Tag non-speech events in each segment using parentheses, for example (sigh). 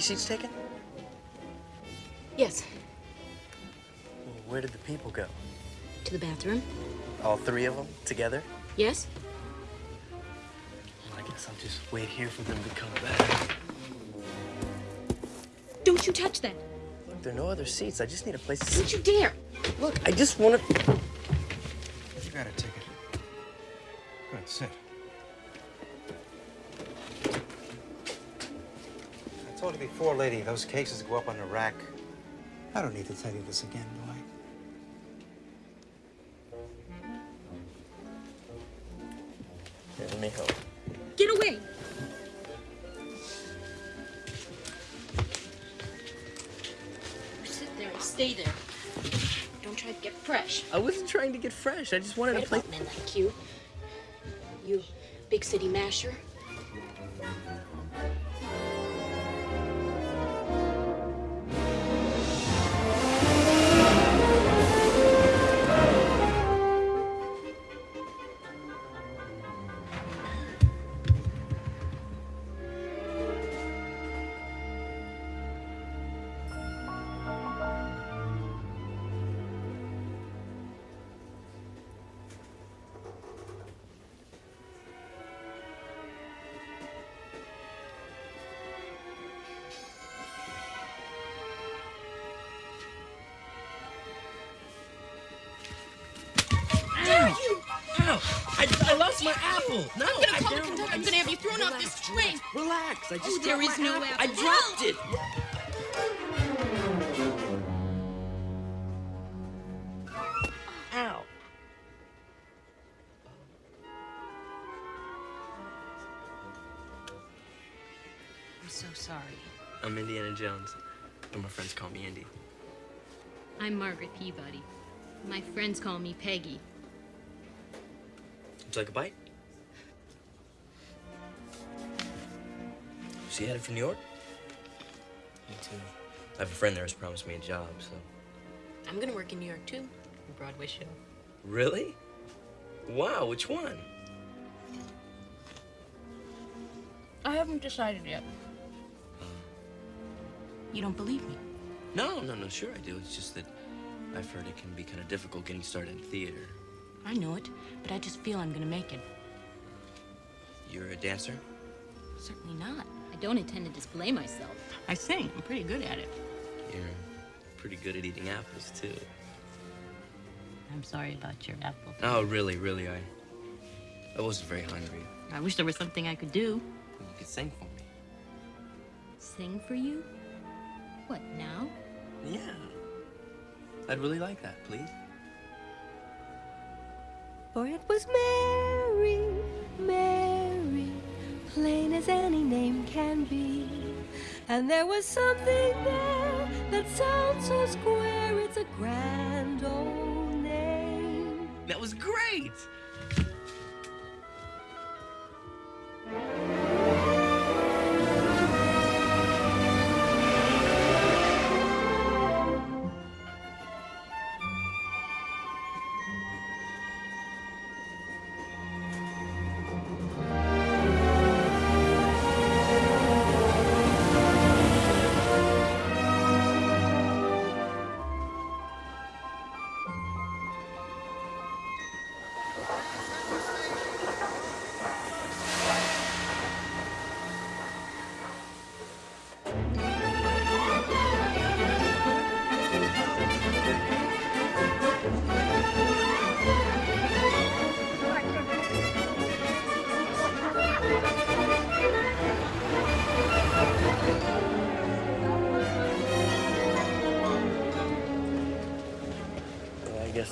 Are these seats taken? Yes, Where did the people go? to the bathroom. All three of them together? Yes? Well, I guess I'll just wait here for them to come back. Don't you touch that. Look, there are no other seats. I just need a place to Don't you dare. Look, I just want to. You got a ticket. Good, sit. Told you before, lady, those cases go up on the rack. I don't need to tell you this again, do I? Here, let me help. Get away. Sit there and stay there. Don't try to get fresh. I wasn't trying to get fresh. I just wanted Right a place. about men like you. You big city masher. I, I lost my apple. No, I'm gonna call the conductor. I I'm gonna have you thrown off this train. Relax. I oh, just Oh, there dropped is my no apple. apple. I dropped it. Ow. I'm so sorry. I'm Indiana Jones, but my friends call me Indy. I'm Margaret Peabody. My friends call me Peggy. Would you like a bite? She headed for New York? Me too. I have a friend there who's promised me a job, so. I'm gonna work in New York too. A Broadway show. Really? Wow, which one? I haven't decided yet. Uh. You don't believe me? No, no, no, sure I do. It's just that I've heard it can be kind of difficult getting started in theater. I know it, but I just feel I'm gonna make it. You're a dancer? Certainly not. I don't intend to display myself. I sing. I'm pretty good at it. You're pretty good at eating apples, too. I'm sorry about your apple. Oh, really, really, I... I wasn't very hungry. I wish there was something I could do. You could sing for me. Sing for you? What, now? Yeah. I'd really like that, please. For it was Mary, Mary, plain as any name can be. And there was something there that sounds so square, it's a grand old name. That was great!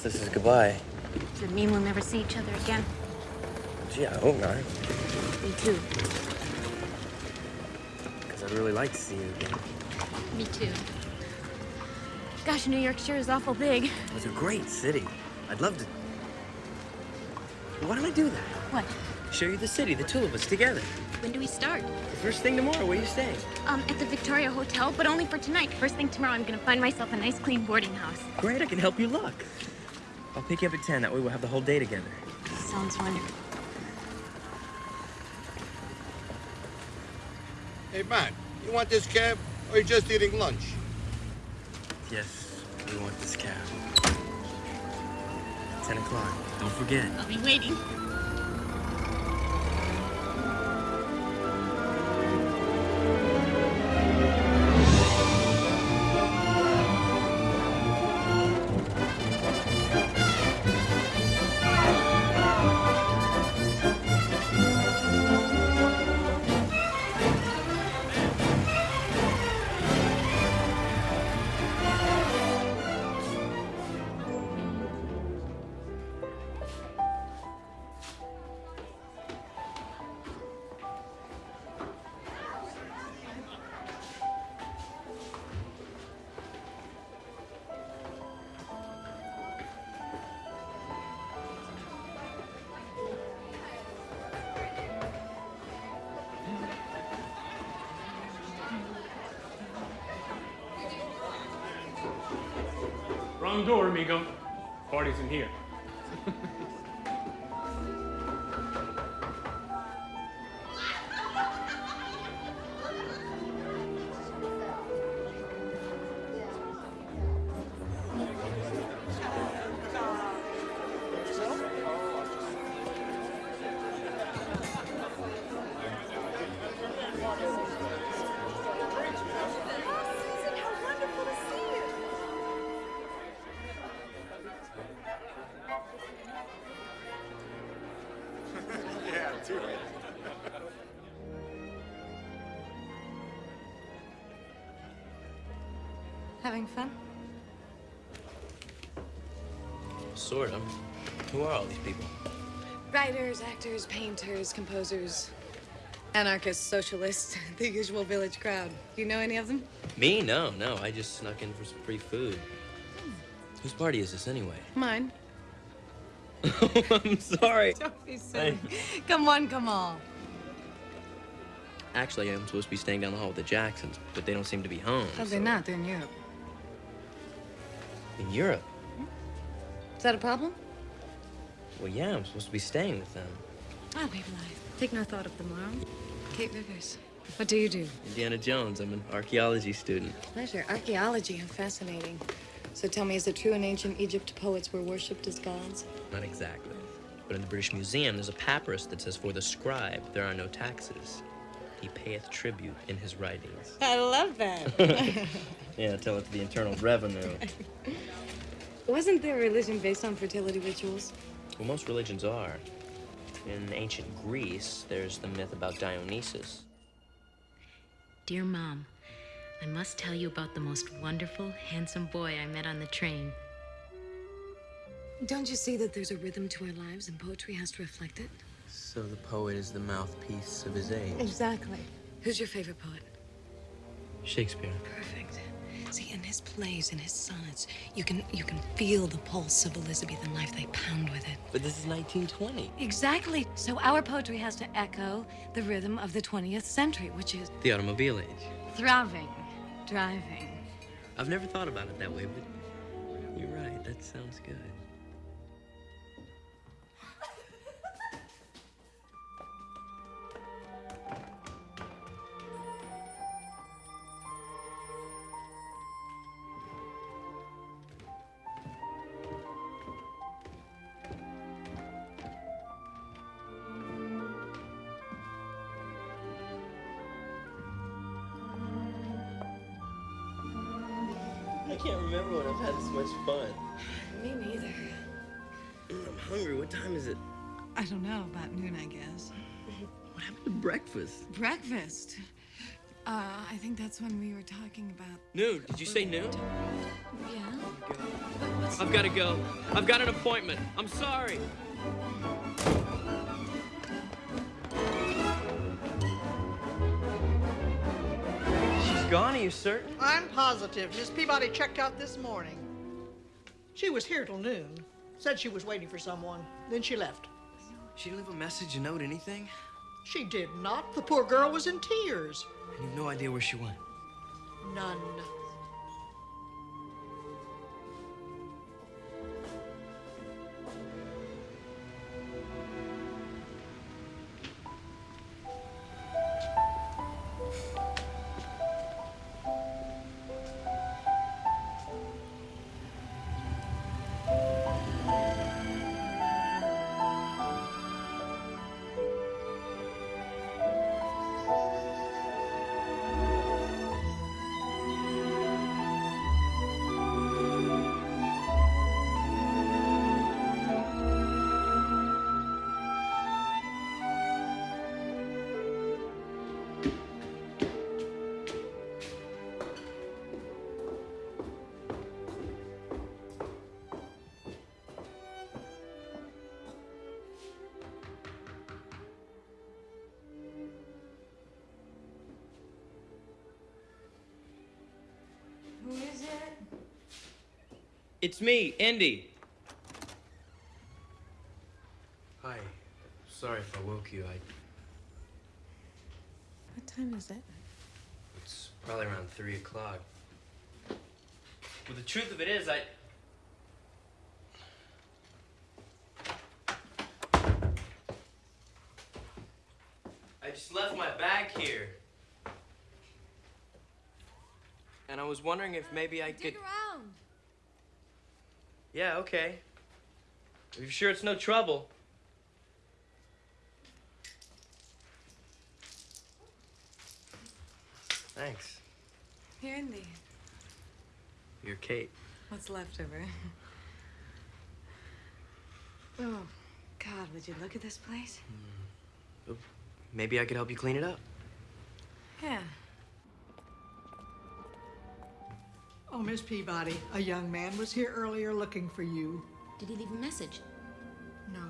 Guess this is goodbye. Does it mean we'll never see each other again? Gee, I hope not. Me too. Because I'd really like to see you again. Me too. Gosh, New York sure is awful big. It's a great city. I'd love to. Why don't I do that? What? Show you the city, the two of us together. When do we start? The first thing tomorrow, where you staying? Um, at the Victoria Hotel, but only for tonight. First thing tomorrow, I'm gonna find myself a nice, clean boarding house. Great, I can help you look. I'll pick you up at 10. That way we'll have the whole day together. Sounds wonderful. Hey, man, you want this cab or are you just eating lunch? Yes, we want this cab. 10 o'clock. Don't forget. I'll be waiting. Door, amigo. Party's in here. Writers, actors, painters, composers, anarchists, socialists, (laughs) the usual village crowd. Do you know any of them? Me? No, no. I just snuck in for some free food. Whose party is this anyway? Mine. Oh, (laughs) I'm sorry. Don't be silly. come on, come on. Actually, I'm supposed to be staying down the hall with the Jacksons, but they don't seem to be home. Oh, they're not. They're in Europe. In Europe? Hmm? Is that a problem? Well, yeah, I'm supposed to be staying with them. Oh, baby life. Take no thought of tomorrow. Kate Rivers. What do you do? Indiana Jones. I'm an archaeology student. Pleasure. Archaeology. How fascinating. So tell me, is it true in ancient Egypt poets were worshipped as gods? Not exactly. But in the British Museum, there's a papyrus that says, For the scribe, there are no taxes. He payeth tribute in his writings. I love that. (laughs) (laughs) Yeah, tell it to the Internal Revenue. (laughs) Wasn't there a religion based on fertility rituals? Well, most religions are. In ancient Greece, there's the myth about Dionysus. Dear Mom, I must tell you about the most wonderful, handsome boy I met on the train. Don't you see that there's a rhythm to our lives and poetry has to reflect it? So the poet is the mouthpiece of his age. Exactly. Who's your favorite poet? Shakespeare. Perfect. See, in his plays, in his sonnets, you can you can feel the pulse of Elizabethan life. They pound with it. But this is 1920. Exactly. So our poetry has to echo the rhythm of the 20th century, which is The automobile age. throbbing, driving. I've never thought about it that way, but you're right. That sounds good. Remember when I've had this much fun. Me neither. I'm hungry. What time is it? I don't know, about noon, I guess. What happened to breakfast? Breakfast. Uh, I think that's when we were talking about. Noon. Did you say noon? Yeah. I've got to go. I've got an appointment. I'm sorry. Gone, are you certain? I'm positive. Miss Peabody checked out this morning. She was here till noon. Said she was waiting for someone. Then she left. She didn't leave a message, a note, anything? She did not. The poor girl was in tears. And you've no idea where she went. None. It's me, Indy. Hi. Sorry if I woke you. I. What time is it? It's probably around three o'clock. Well, the truth of it is, I. I just left my bag here. And I was wondering if maybe I could. Yeah, okay. Are you sure it's no trouble? Thanks. Here, Indy. You're Kate. What's left of her? oh, God, would you look at this place? Hmm. Maybe I could help you clean it up. Yeah. Oh, Miss Peabody, a young man was here earlier looking for you. Did he leave a message? No.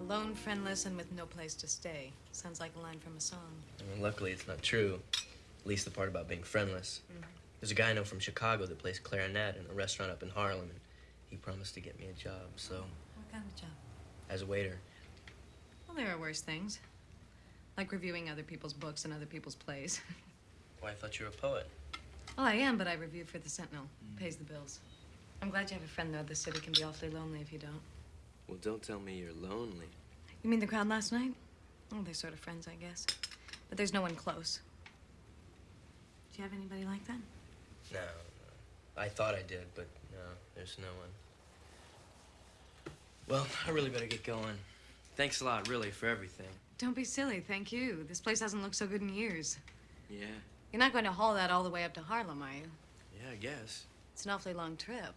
Alone, friendless, and with no place to stay. Sounds like a line from a song. I mean, luckily, it's not true. At least the part about being friendless. Mm-hmm. There's a guy I know from Chicago that plays clarinet in a restaurant up in Harlem, and he promised to get me a job. So, What kind of job? as a waiter, Well, there are worse things. Like reviewing other people's books and other people's plays. (laughs) well, I thought you were a poet. well, I am, but I review for the Sentinel. Mm. Pays the bills. I'm glad you have a friend, though. The city can be awfully lonely if you don't. Well, don't tell me you're lonely. You mean the crowd last night? Oh, they're sort of friends, I guess. But there's no one close. Do you have anybody like that? No, no. I thought I did, but no, there's no one. Well, I really better get going. Thanks a lot, really, for everything. Don't be silly, thank you. This place hasn't looked so good in years. Yeah, You're not going to haul that all the way up to Harlem, are you? yeah, I guess. It's an awfully long trip.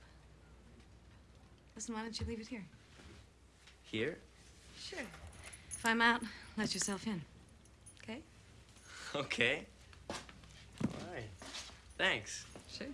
Listen, why don't you leave it here? Here? Sure. If I'm out, let yourself in. Okay? (laughs) Okay. All right. Thanks. Sure.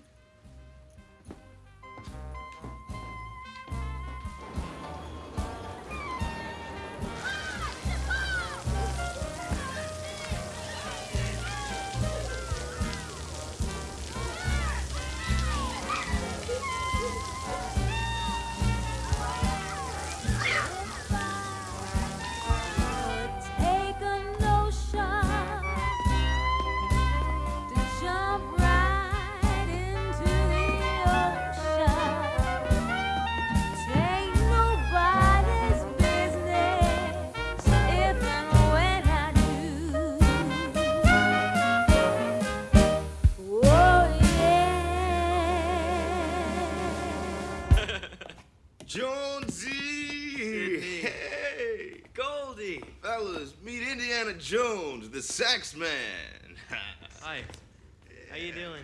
How you doing?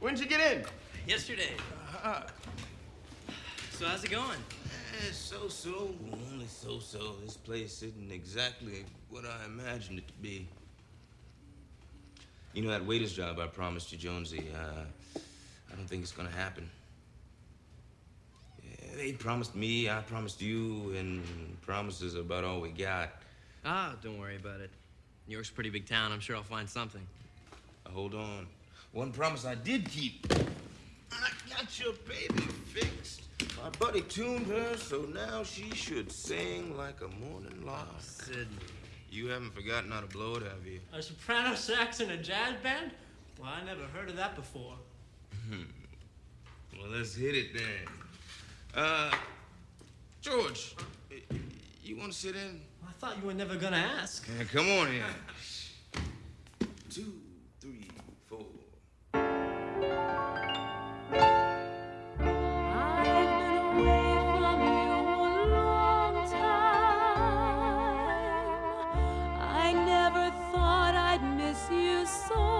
When'd you get in? Yesterday. So how's it going? Eh, so so, only so so. This place isn't exactly what I imagined it to be. You know that waiter's job I promised you, Jonesy? Uh, I don't think it's gonna happen. Yeah, They promised me, I promised you, and promises are about all we got. Ah, don't worry about it. New York's a pretty big town. I'm sure I'll find something. Hold on. One promise I did keep. I got your baby fixed. My buddy tuned her, so now she should sing like a morning lark. Sid. You haven't forgotten how to blow it, have you? A soprano sax in a jazz band? Well, I never heard of that before. Hmm. Well, let's hit it then. Uh, George, you want to sit in? I thought you were never gonna ask. Yeah, come on in. Two, three, four. I never thought I'd miss you so.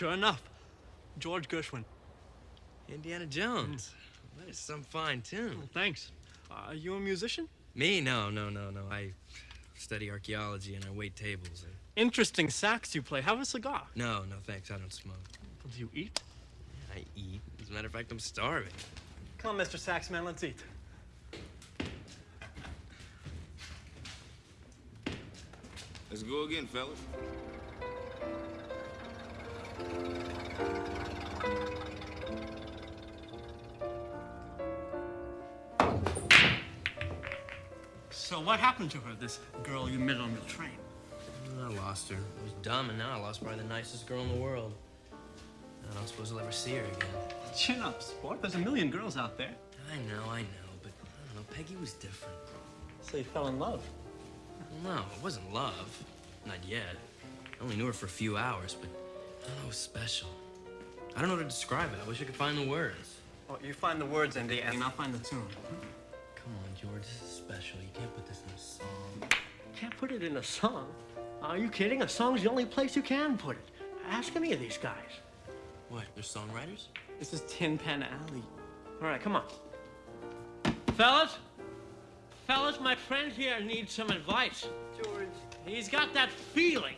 Sure enough. George Gershwin. Indiana Jones. Hmm. That is some fine tune. Oh, thanks. Are you a musician? Me? No, no, no, no. I study archaeology and I wait tables. I- Interesting sax you play. Have a cigar. No, no, thanks. I don't smoke. Do you eat? I eat. As a matter of fact, I'm starving. Come on, Mr. Saxman, let's eat. Let's go again, fellas. So what happened to her, this girl you met on the train? I lost her. I was dumb, and now I lost probably the nicest girl in the world. I don't suppose I'll ever see her again. Chin up, sport. There's a million girls out there. I know, I know, but I don't know. Peggy was different. So you fell in love. No, it wasn't love. Not yet. I only knew her for a few hours, but I don't know, it was special. I don't know how to describe it. I wish I could find the words. Well, you find the words, Andy, and I'll find the tune. Come on, George, this is special. You can't put this in a song. Can't put it in a song. Are you kidding? A song's the only place you can put it. Ask any of these guys. What, they're songwriters? This is Tin Pan Alley. All right, come on. Fellas? Fellas, my friend here needs some advice. George. He's got that feeling.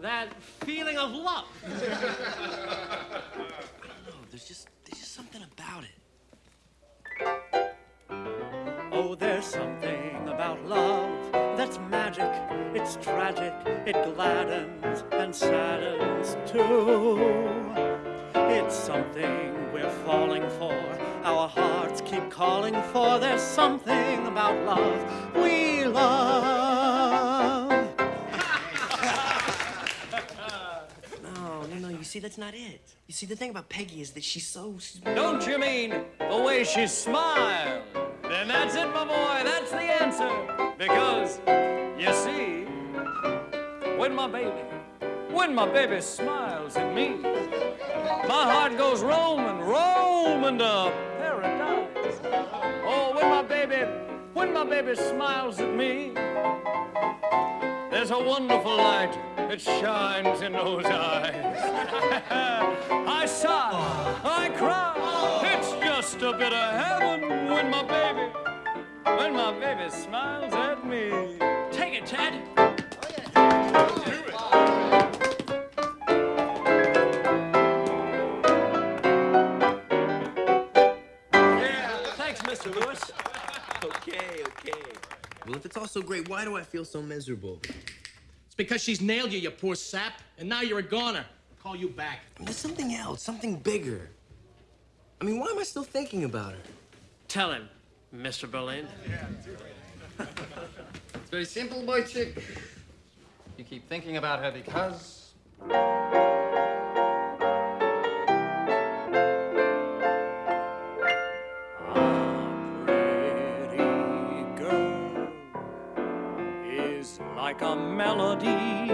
That feeling of love. I don't know. There's just, there's just something about it. Oh, there's something about love that's magic, it's tragic, it gladdens and saddens too. It's something we're falling for, our hearts keep calling for. There's something about love we love. See, that's not it. You see, the thing about Peggy is that she's so. Don't you mean the way she smiled? Then that's it, my boy, that's the answer. Because, you see, when my baby, when my baby smiles at me, my heart goes roaming, roaming to paradise. Oh, when my baby, when my baby smiles at me, there's a wonderful light that shines in those eyes. (laughs) I sigh, I cry. It's just a bit of heaven when my baby, when my baby smiles at me. Take it, Ted. Well, if it's all so great, why do I feel so miserable? It's because she's nailed you, you poor sap, and now you're a goner. I'll Call you back. There's something else, something bigger. I mean, why am I still thinking about her? Tell him, Mr. Berlin. It's very simple, boy chick. You keep thinking about her because. Like a melody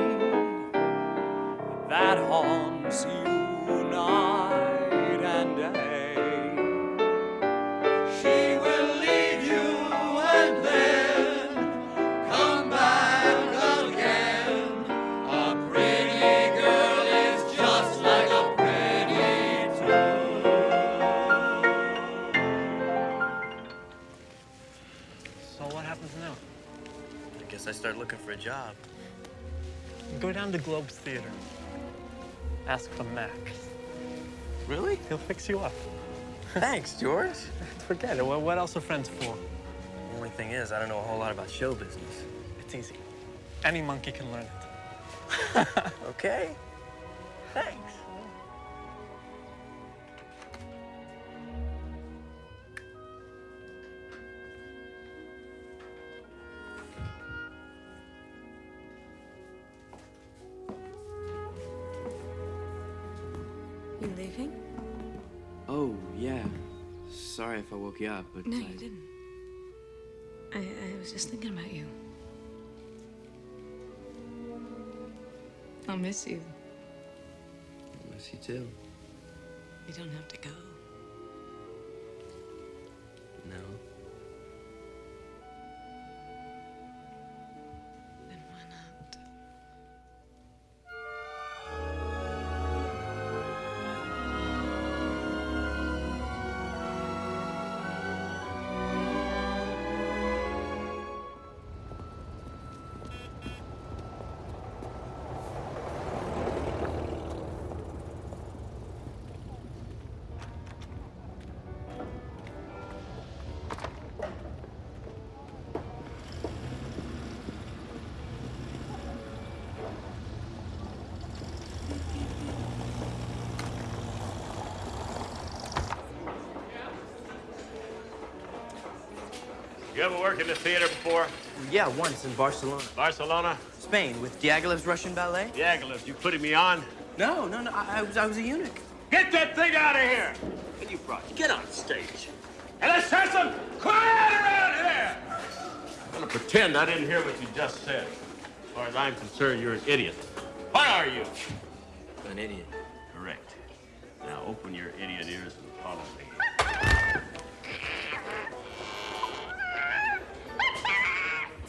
that haunts you night looking for a job. Go down to Globe's Theater. Ask for Max. Really? He'll fix you up. (laughs) Thanks, George. (laughs) Forget it. What what else are friends for? The only thing is, I don't know a whole lot about show business. It's easy. Any monkey can learn it. (laughs) Okay. Thanks. Sorry if I woke you up, but No, I... you didn't. I, I was just thinking about you. I'll miss you. I'll miss you too. You don't have to go. You ever worked in the theater before? Yeah, once in Barcelona. Barcelona? Spain, with Diaghilev's Russian ballet? Diaghilev, you putting me on? No, no, no. I, I was, I was a eunuch. Get that thing out of here! What you brought? Get on stage. And let's have some quiet around here! I'm gonna pretend I didn't hear what you just said. As far as I'm concerned, you're an idiot. What are you? An idiot.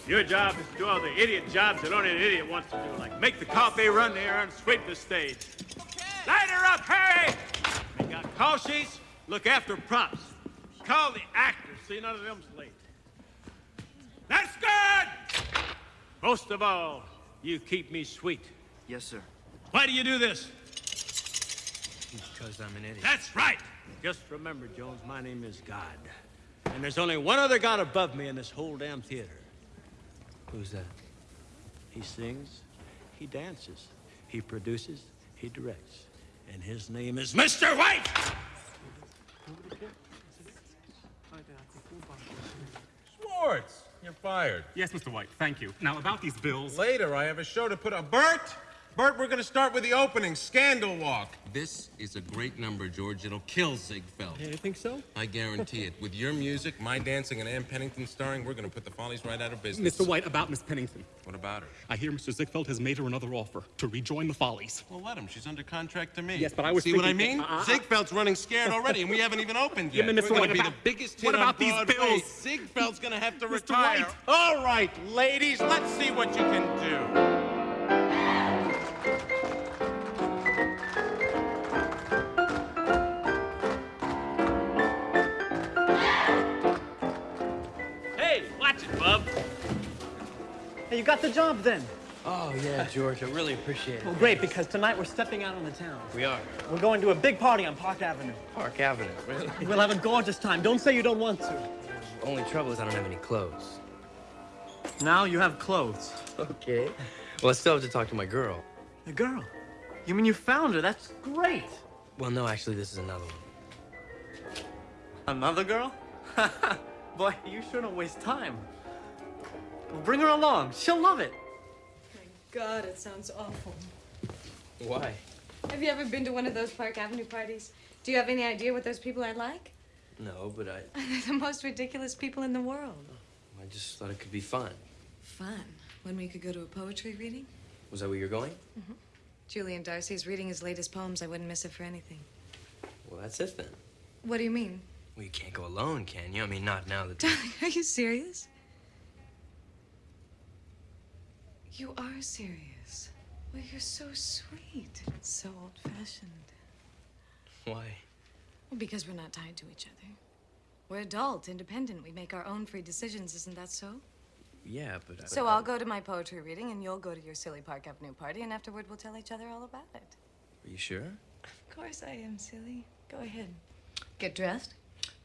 Your job is to do all the idiot jobs that only an idiot wants to do, like make the coffee, run the errands, sweep the stage. Light her up, Harry! Make out call sheets, look after props. Call the actors, see none of them's late. That's good! Most of all, you keep me sweet. Yes, sir. Why do you do this? Because I'm an idiot. That's right. Just remember, Jones, my name is God. And there's only one other God above me in this whole damn theater. Who's that? He sings, he dances, he produces, he directs. And his name is Mr. White! Schwartz, you're fired. Yes, Mr. White, thank you. Now, about these bills. Later, I have a show to put up. Bert! Bert, we're going to start with the opening, Scandal Walk. This is a great number, George. It'll kill Ziegfeld. You think so? I guarantee it. With your music, my dancing, and Ann Pennington starring, we're going to put the Follies right out of business. Mr. White, about Miss Pennington. What about her? I hear Mr. Ziegfeld has made her another offer to rejoin the Follies. Well, let him. She's under contract to me. Yes, but I was See what I mean? Uh, Ziegfeld's running scared already, and we haven't even opened Yeah, yet. but Mr. We're going to be about- the biggest hit what on about these bills? Ziegfeld's going to have to Mr. retire. White. All right, ladies, let's see what you can do. You got the job then. Oh, yeah, George, I really appreciate it. Well, great, because tonight we're stepping out on the town. We are. We're going to a big party on Park Avenue. Park Avenue, really? (laughs) We'll have a gorgeous time. Don't say you don't want to. Only trouble is I don't have any clothes. Now you have clothes. Okay. Well, I still have to talk to my girl. The girl? You mean you found her? That's great. Well, no, actually, this is another one. Another girl? (laughs) Boy, you sure don't waste time. Well, bring her along. She'll love it. My God, it sounds awful. Why? Have you ever been to one of those Park Avenue parties? Do you have any idea what those people are like? No, but I, (laughs) They're the most ridiculous people in the world. I just thought it could be fun. Fun. When we could go to a poetry reading? Was that where you're going? Mm-hmm. Julian Darcy's reading his latest poems. I wouldn't miss it for anything. Well, that's it then. What do you mean? Well, you can't go alone, can you? I mean, not now that. (laughs) Darling, are you serious? You are serious. Well, you're so sweet. So old fashioned. Why? Well, because we're not tied to each other. We're adult, independent. We make our own free decisions. Isn't that so? Yeah, but. I, So I'll go to my poetry reading, and you'll go to your silly Park Avenue party, and afterward we'll tell each other all about it. Are you sure? Of course I am, silly. Go ahead. Get dressed,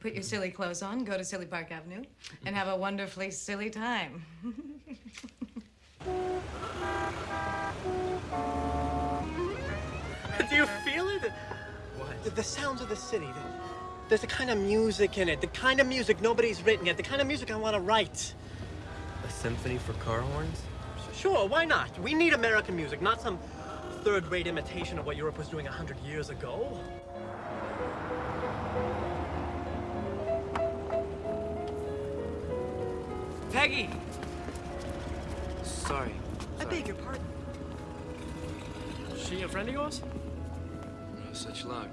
put your silly clothes on, go to Silly Park Avenue, and have a wonderfully silly time. (laughs) Do you feel it? What? The, the sounds of the city. The, there's the kind of music in it, the kind of music nobody's written yet, the kind of music I want to write. A symphony for car horns? Sure, why not? We need American music, not some third-rate imitation of what Europe was doing a hundred years ago. Peggy! Sorry. I beg your pardon. She a friend of yours? No such luck.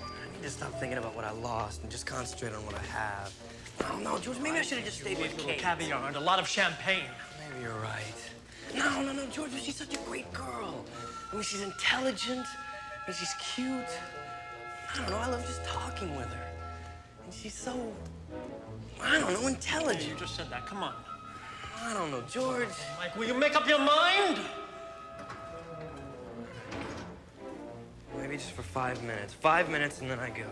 I need to stop thinking about what I lost and just concentrate on what I have. I don't know, George. Maybe I should have just stayed with Little Kate. caviar and a lot of champagne. Maybe you're right. No, no, no, George. She's such a great girl. I mean, she's intelligent and she's cute. I don't know. I love just talking with her. And she's so, I don't know, intelligent. you just said that. Come on. I don't know, George. Mike, will you make up your mind? Maybe just for five minutes. Five minutes and then I go.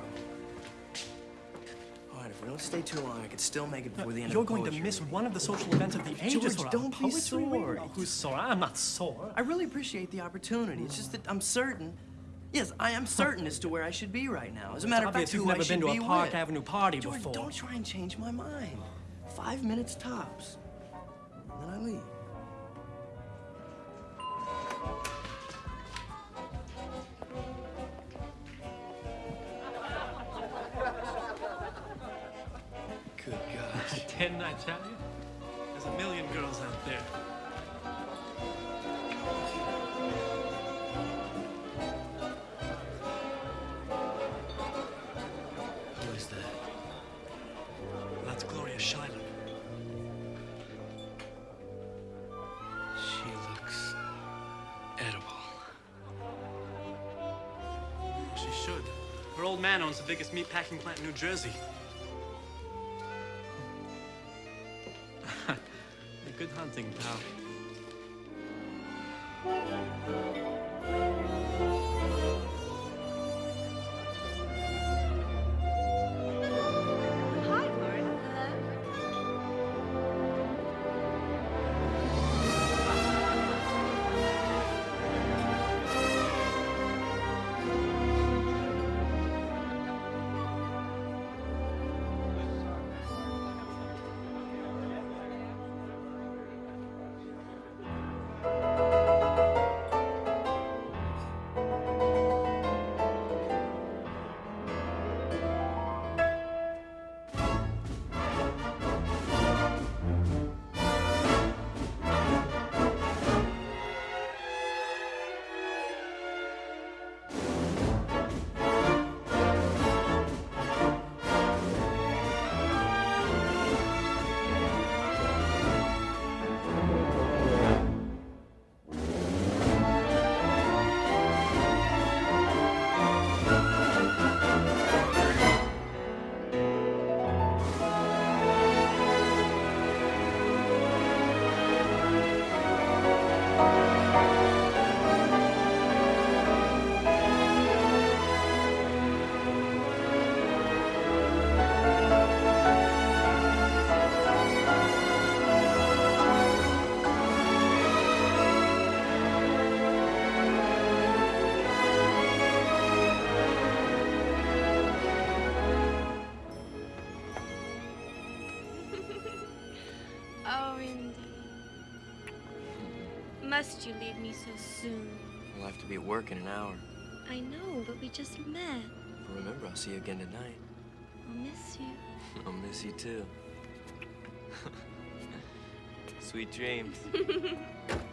All right, if we don't stay too long, I could still make it before the end of the day. You're going to miss one of the social events of the ages. George, don't be sore. Who's sore? I'm not sore. I really appreciate the opportunity. It's just that I'm certain. Yes, I am certain as to where I should be right now. As a matter of fact, you've who I never been should to a be Park with. Avenue party George, before. don't try and change my mind. Five minutes tops. And then I leave. Good gosh. (laughs) Didn't I tell you? There's a million girls out there. Man owns the biggest meatpacking plant in New Jersey. (laughs) Good hunting, pal. Must you leave me so soon? We'll have to be at work in an hour. I know, but we just met. But remember, I'll see you again tonight. I'll miss you. (laughs) I'll miss you too. (laughs) Sweet dreams. (laughs)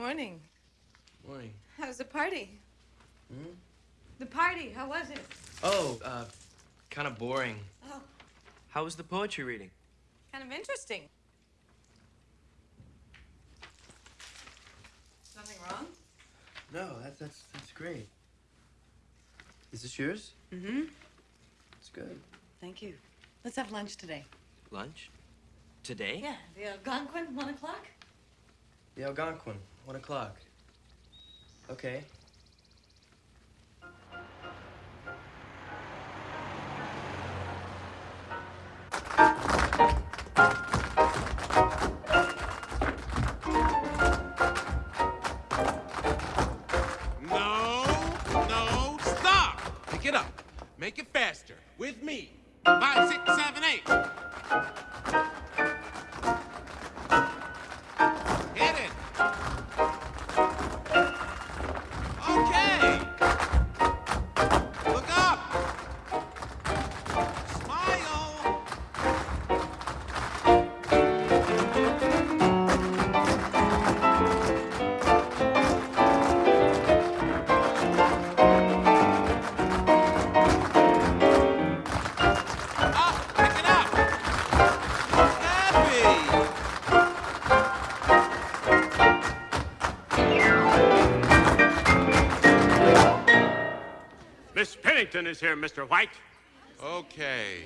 Morning. Morning. How's the party? Hmm? The party, how was it? Oh, uh, kind of boring. Oh, How was the poetry reading? kind of interesting. Nothing wrong? No, that's that's that's great. Is this yours? Mm-hmm. It's good. Thank you. Let's have lunch today. Lunch? Today? Yeah, the Algonquin, one o'clock? The Algonquin, one o'clock. Okay. No, no, stop. Pick it up. Make it faster. With me. Five, six, seven, eight. Is here, Mr. White. Okay.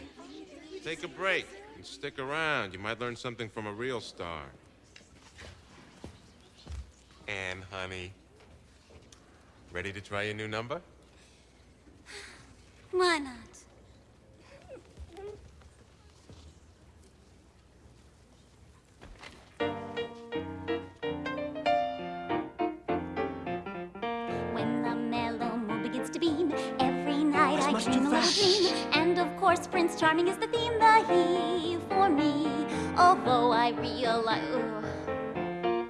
Take a break and stick around. You might learn something from a real star. Anne, honey. Ready to try your new number? Why not? Much too fast. And of course, Prince Charming is the theme, the he for me. Although I realize, ugh,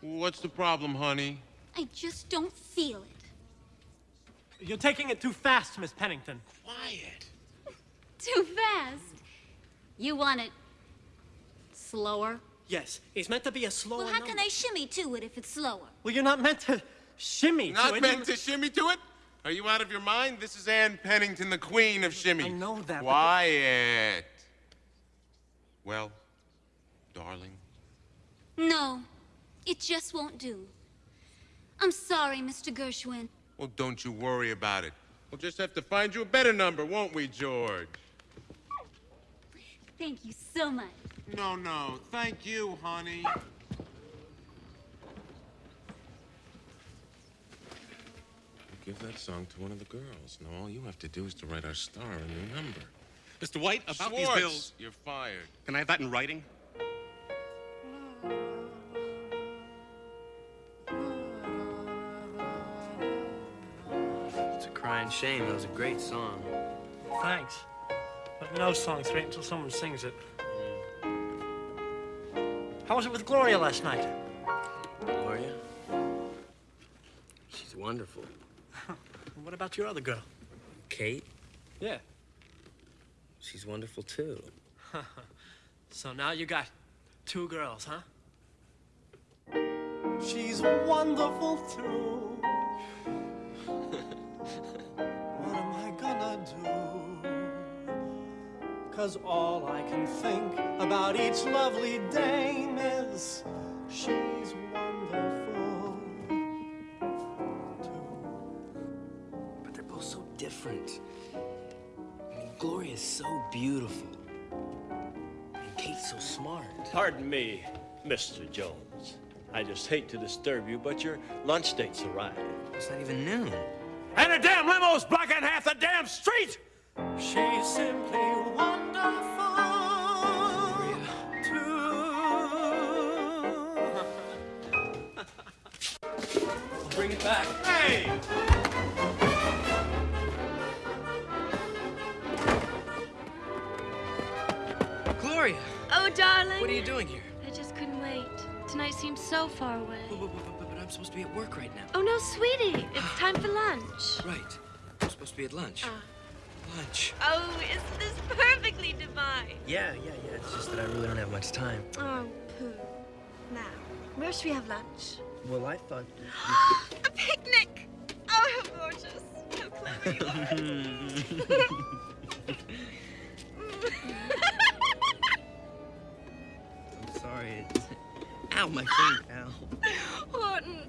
What's the problem, honey? I just don't feel it. You're taking it too fast, Miss Pennington. Quiet. Too fast. You want it slower? Yes, it's meant to be a slower Well, how number. can I shimmy to it if it's slower? Well, you're not meant to shimmy to Not it. meant to shimmy to it? Are you out of your mind? This is Anne Pennington, the queen of shimmy. I know that. but- Quiet. Well, darling. No, it just won't do. I'm sorry, Mr. Gershwin. Well, don't you worry about it. We'll just have to find you a better number, won't we, George? Thank you so much. No, no. Thank you, honey. Give that song to one of the girls. Now all you have to do is to write our star a new number. Mr. White, about these bills. You're fired. Can I have that in writing? It's a crying shame. It was a great song. Thanks. But no song's great until someone sings it. How was it with Gloria last night? Gloria? She's wonderful. What about your other girl? Kate? Yeah. She's wonderful too. (laughs) so now you got two girls, huh? She's wonderful too. (laughs) what am I gonna do? Cause all I can think about each lovely dame is she's wonderful. all so different. I mean, Gloria is so beautiful. And Kate's so smart. Pardon me, Mr. Jones. I just hate to disturb you, but your lunch date's arrived. It's not even noon. And a damn limo's blocking half the damn street! She's simply one I'm supposed to be at work right now. Oh, no, sweetie. It's time for lunch. (sighs) Right. I'm supposed to be at lunch. Ah. Lunch. Oh, isn't this perfectly divine? Yeah, yeah, yeah. It's just that I really don't have much time. Oh, poo. Now, where should we have lunch? Well, I thought. (gasps) A picnic! Oh, how gorgeous. How clever you are. (laughs) I'm sorry. It's... Ow, my finger, ow. Horton,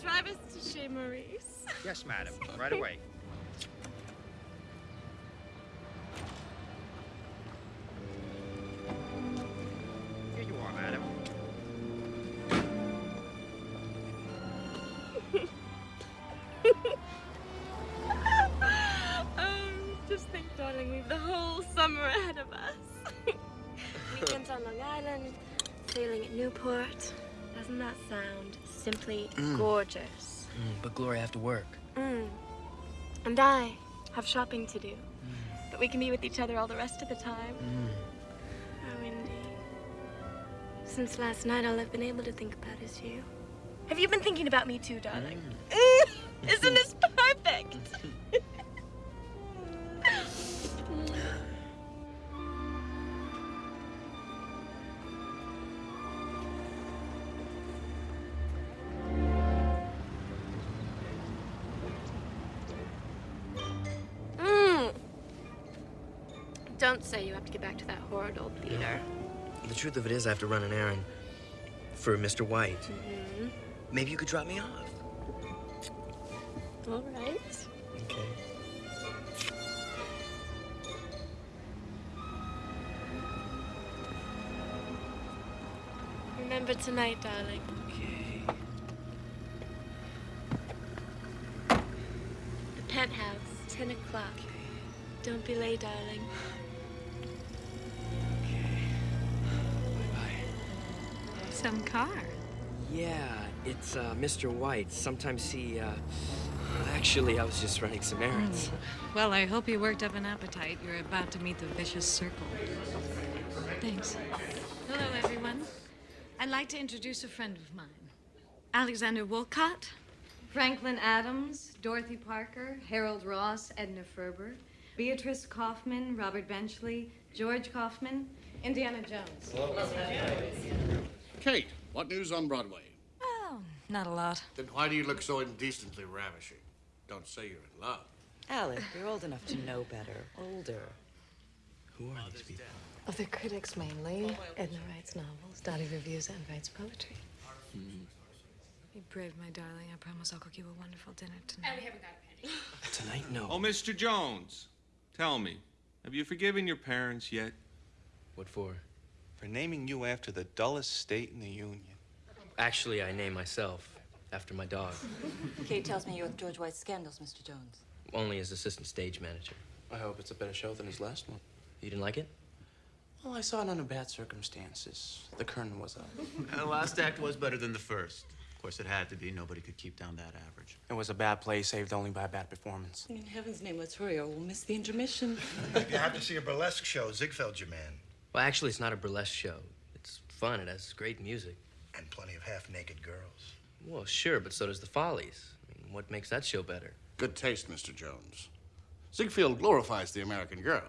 drive us to Chez Maurice. Yes, madam. (laughs) Right away. Here you are, madam. oh, (laughs) just think, darling, we've the whole summer ahead of us. (laughs) Weekends on Long Island, sailing at Newport. Doesn't that sound simply Mm. gorgeous? Mm, but Gloria, I have to work. Mm. And I have shopping to do. But we can be with each other all the rest of the time. Mm. Oh, Indy. Since last night, all I've been able to think about is you. Have you been thinking about me too, darling? (laughs) Isn't this perfect? (laughs) Don't say you have to get back to that horrid old theater. The truth of it is, I have to run an errand for Mr. White. Mm-hmm. Maybe you could drop me off. All right. Okay. Remember tonight, darling. Okay. The penthouse, 10 o'clock. Don't be late, darling. (sighs) (sighs) Some car. Yeah, it's uh, Mr. White. Sometimes he, uh, actually, I was just running some errands. Well, I hope you worked up an appetite. You're about to meet the vicious circle. Thanks. Hello, everyone. I'd like to introduce a friend of mine Alexander Woollcott, Franklin Adams, Dorothy Parker, Harold Ross, Edna Ferber, Beatrice Kaufman, Robert Benchley, George Kaufman, Indiana Jones. Kate, what news on Broadway? Oh, not a lot. Then why do you look so indecently ravishing? Don't say you're in love. Alec, you're old enough to know better. Older. Who are these people? Oh, they're critics mainly. Edna writes novels, Dottie reviews and writes poetry. Be brave, my darling. I promise I'll cook you a wonderful dinner tonight. And we haven't got a penny. Tonight, no. Oh, Mr. Jones, tell me, have you forgiven your parents yet? What for? For naming you after the dullest state in the Union. Actually, I name myself after my dog, Kate tells me you're with George White's scandals, Mr. Jones. only as assistant stage manager. I hope it's a better show than his last one. You didn't like it? Well, I saw it under bad circumstances. The curtain was up. And the last act was better than the first. Of course, it had to be. Nobody could keep down that average. It was a bad play saved only by a bad performance. In heaven's name, let's hurry or we'll miss the intermission. If you have to see a burlesque show, Ziegfeld's your man. Well, actually, it's not a burlesque show. It's fun. It has great music. And plenty of half-naked girls. Well, sure, but so does the Follies. I mean, what makes that show better? Good taste, Mr. Jones. Ziegfeld glorifies the American girl.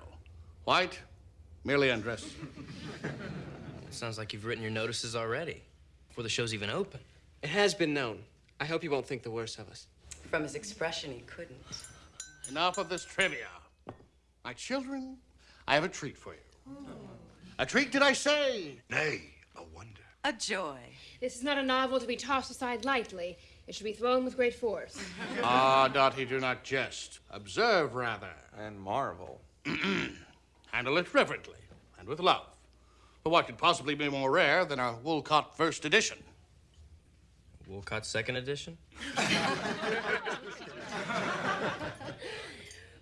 White merely undresses (laughs) her. It sounds like you've written your notices already, before the show's even open. It has been known. I hope you won't think the worst of us. From his expression, he couldn't. Enough of this trivia. My children, I have a treat for you. Oh. A treat, did I say? Nay, a wonder. A joy. This is not a novel to be tossed aside lightly. It should be thrown with great force. (laughs) Ah, Dottie, do not jest. Observe, rather. And marvel. (clears throat) Handle it reverently and with love. For what could possibly be more rare than a Woollcott first edition? Woollcott second edition? (laughs)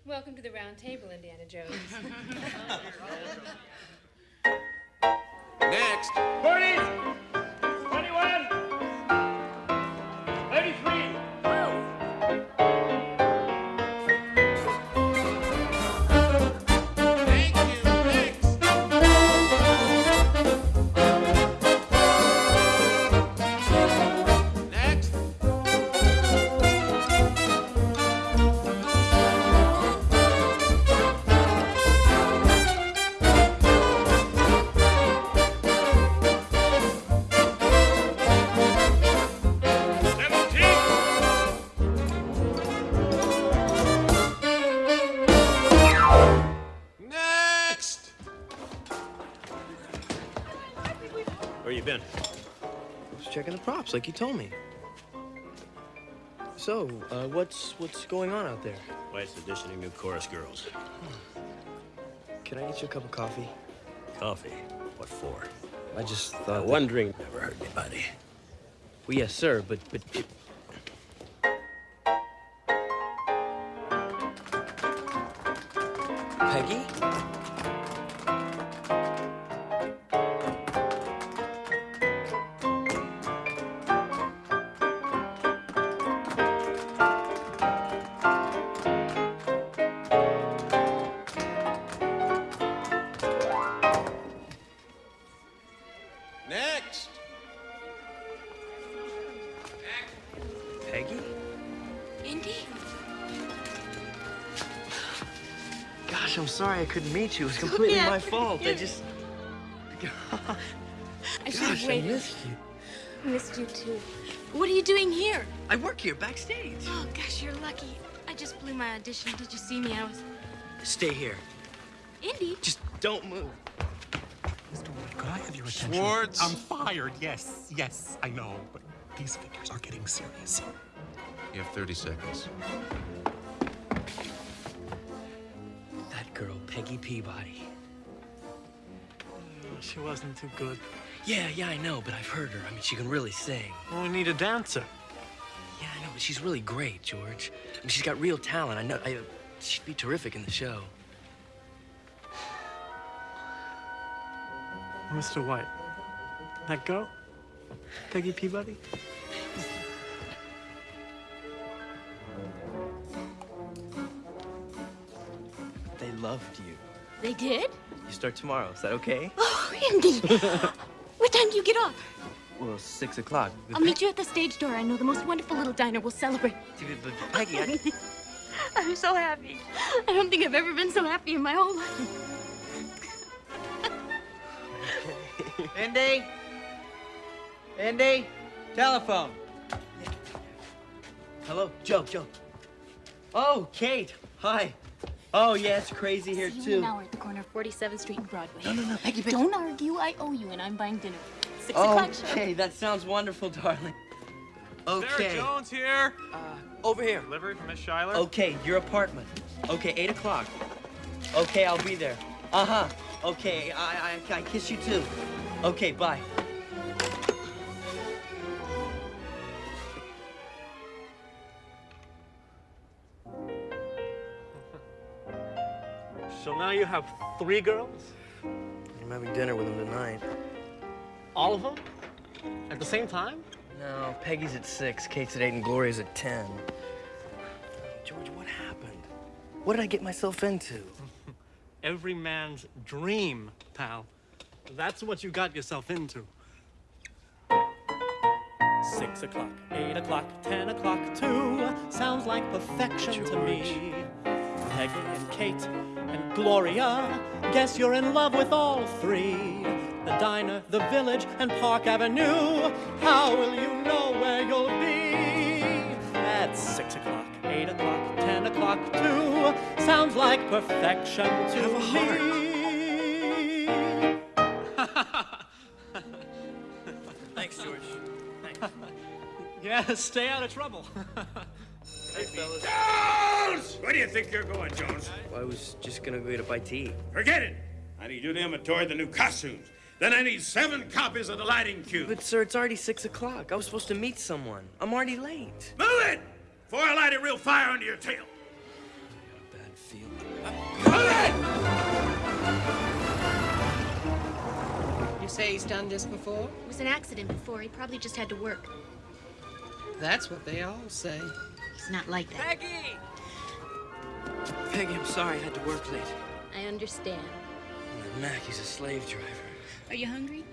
Welcome to the round table, Indiana Jones. (laughs) Next. 30, like you told me. So, uh, what's what's going on out there? White's auditioning new chorus girls. Can I get you a cup of coffee? Coffee? What for? I just thought. one drink never hurt anybody. Well, yes, sir, but but. It... Peggy? Couldn't meet you. It was completely Yeah. my fault. I just. I should Gosh, have I waited. missed you. I missed you too. What are you doing here? I work here backstage. Oh gosh, you're lucky. I just blew my audition. Did you see me? I was Stay here. Indy. Just don't move. Mr. Wood, could I have your attention? Schwartz. I'm fired. Yes, yes, I know, but these figures are getting serious. You have 30 seconds. Girl, Peggy Peabody. She wasn't too good. Yeah, yeah, I know, but I've heard her. I mean, she can really sing. Well, we need a dancer. Yeah, I know, but she's really great, George. I mean, she's got real talent. I know. I, uh, she'd be terrific in the show. Mr. White. That girl? Peggy Peabody? Loved you. They did? You start tomorrow. Is that okay? (gasps) Oh, Indy. (laughs) what time do you get off? Well, six o'clock. I'll meet you at the stage door. I know the most wonderful little diner. We'll celebrate. (laughs) But Peggy, I... (laughs) I'm so happy. I don't think I've ever been so happy in my whole life. Indy? Indy? Telephone. Hello, Joe, Joe. Oh, Kate. Hi. Oh, yeah, it's crazy here, See you in too. an hour at the corner of 47th Street and Broadway. No, no, no, Peggy, Peggy. Don't argue. I owe you, and I'm buying dinner. Six Oh, o'clock show. okay, that sounds wonderful, darling. Okay. Sarah Jones here. Uh, over here. Delivery from Miss Schuyler. Okay, your apartment. Okay, eight o'clock. Okay, I'll be there. Uh huh. Okay, I, I I kiss you too. Okay, bye. So now you have three girls? I'm having dinner with them tonight. All of them? At the same time? No, Peggy's at six, Kate's at eight, and Gloria's at ten. George, what happened? What did I get myself into? (laughs) Every man's dream, pal. That's what you got yourself into. Six o'clock, eight o'clock, ten o'clock, two. Sounds like perfection to me. Peggy and Kate and Gloria. Guess you're in love with all three. The diner, the village, and Park Avenue. How will you know where you'll be? At six o'clock, eight o'clock, ten o'clock, two. Sounds like perfection to me. (laughs) Thanks, George. Thanks. (laughs) yeah, stay out of trouble. (laughs) Hey, fellas. Jones! Where do you think you're going, Jones? I was just gonna go to buy tea. Forget it. I need you to inventory the new costumes. Then I need seven copies of the lighting cube. But sir, it's already six o'clock. I was supposed to meet someone. I'm already late. Move it! Before I light a real fire under your tail. I got a bad feel. You say he's done this before? It was an accident before. He probably just had to work. That's what they all say. He's not like that. Peggy! Peggy, I'm sorry I had to work late. I understand. Mac, he's a slave driver. Are you hungry?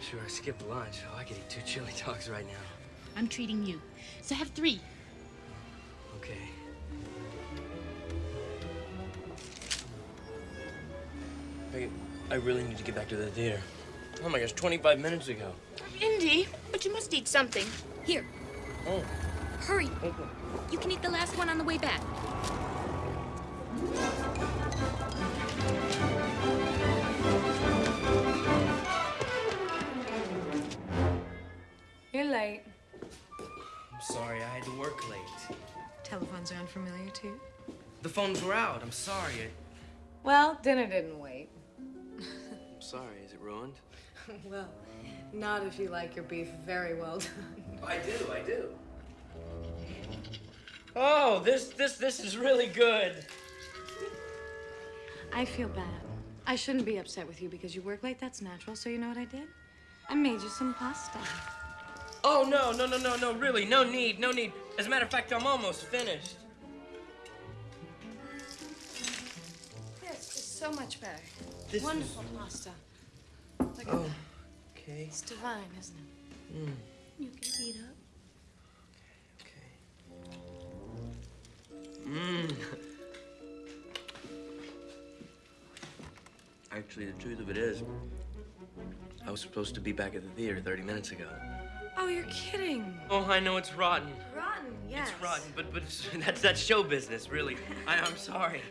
Sure, I skipped lunch. Oh, I could eat two chili dogs right now. I'm treating you. So have three. Okay. Peggy, I really need to get back to the theater. Oh my gosh, 25 minutes ago. Indy, but you must eat something. Here, Oh. hurry. You can eat the last one on the way back. You're late. I'm sorry, I had to work late. Telephones are unfamiliar to you? The phones were out. I'm sorry. I... Well, dinner didn't wait. I'm sorry. Is it ruined? (laughs) well, not if you like your beef very well done. I do, I do. Oh, this this this is really good. I feel bad. I shouldn't be upset with you because you work late. That's natural. So you know what I did? I made you some pasta. Oh no, no, no, no, no, really, no need, no need. As a matter of fact, I'm almost finished. Yes, it's so much better. This Wonderful pasta. Look at Oh, that. okay. It's divine, isn't it? Mm. You can eat up. Mmm. Actually, the truth of it is, I was supposed to be back at the theater 30 minutes ago. Oh, you're kidding. Oh, I know it's rotten. Rotten, yes. It's rotten, but but it's, (laughs) that's that's show business, really. I, I'm sorry.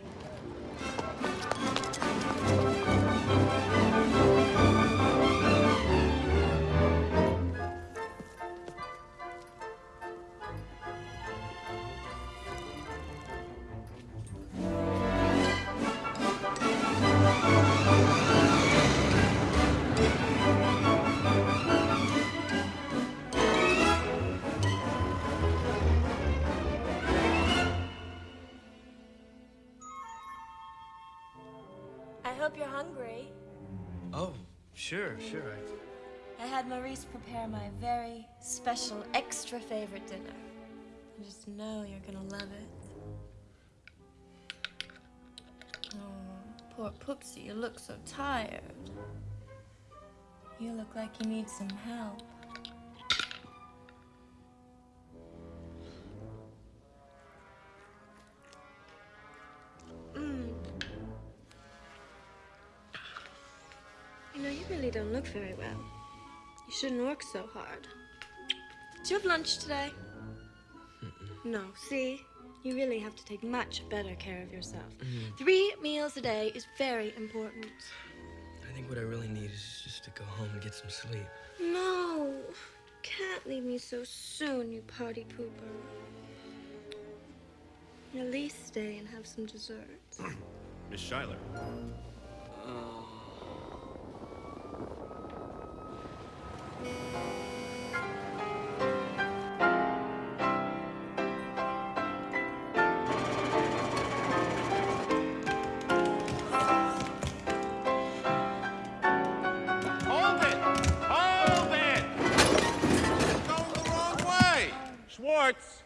Sure, sure. I, I had Maurice prepare my very special, extra favorite dinner. I just know you're gonna love it. Oh, poor Pooksy, you look so tired. You look like you need some help. Mm. You know, you really don't look very well. You shouldn't work so hard. Did you have lunch today? No, see? You really have to take much better care of yourself. Mhm. Three meals a day is very important. I think what I really need is just to go home and get some sleep. No, can't leave me so soon, you party pooper. At least stay and have some dessert. (clears throat) Miss Schuyler. Hold Schwartz,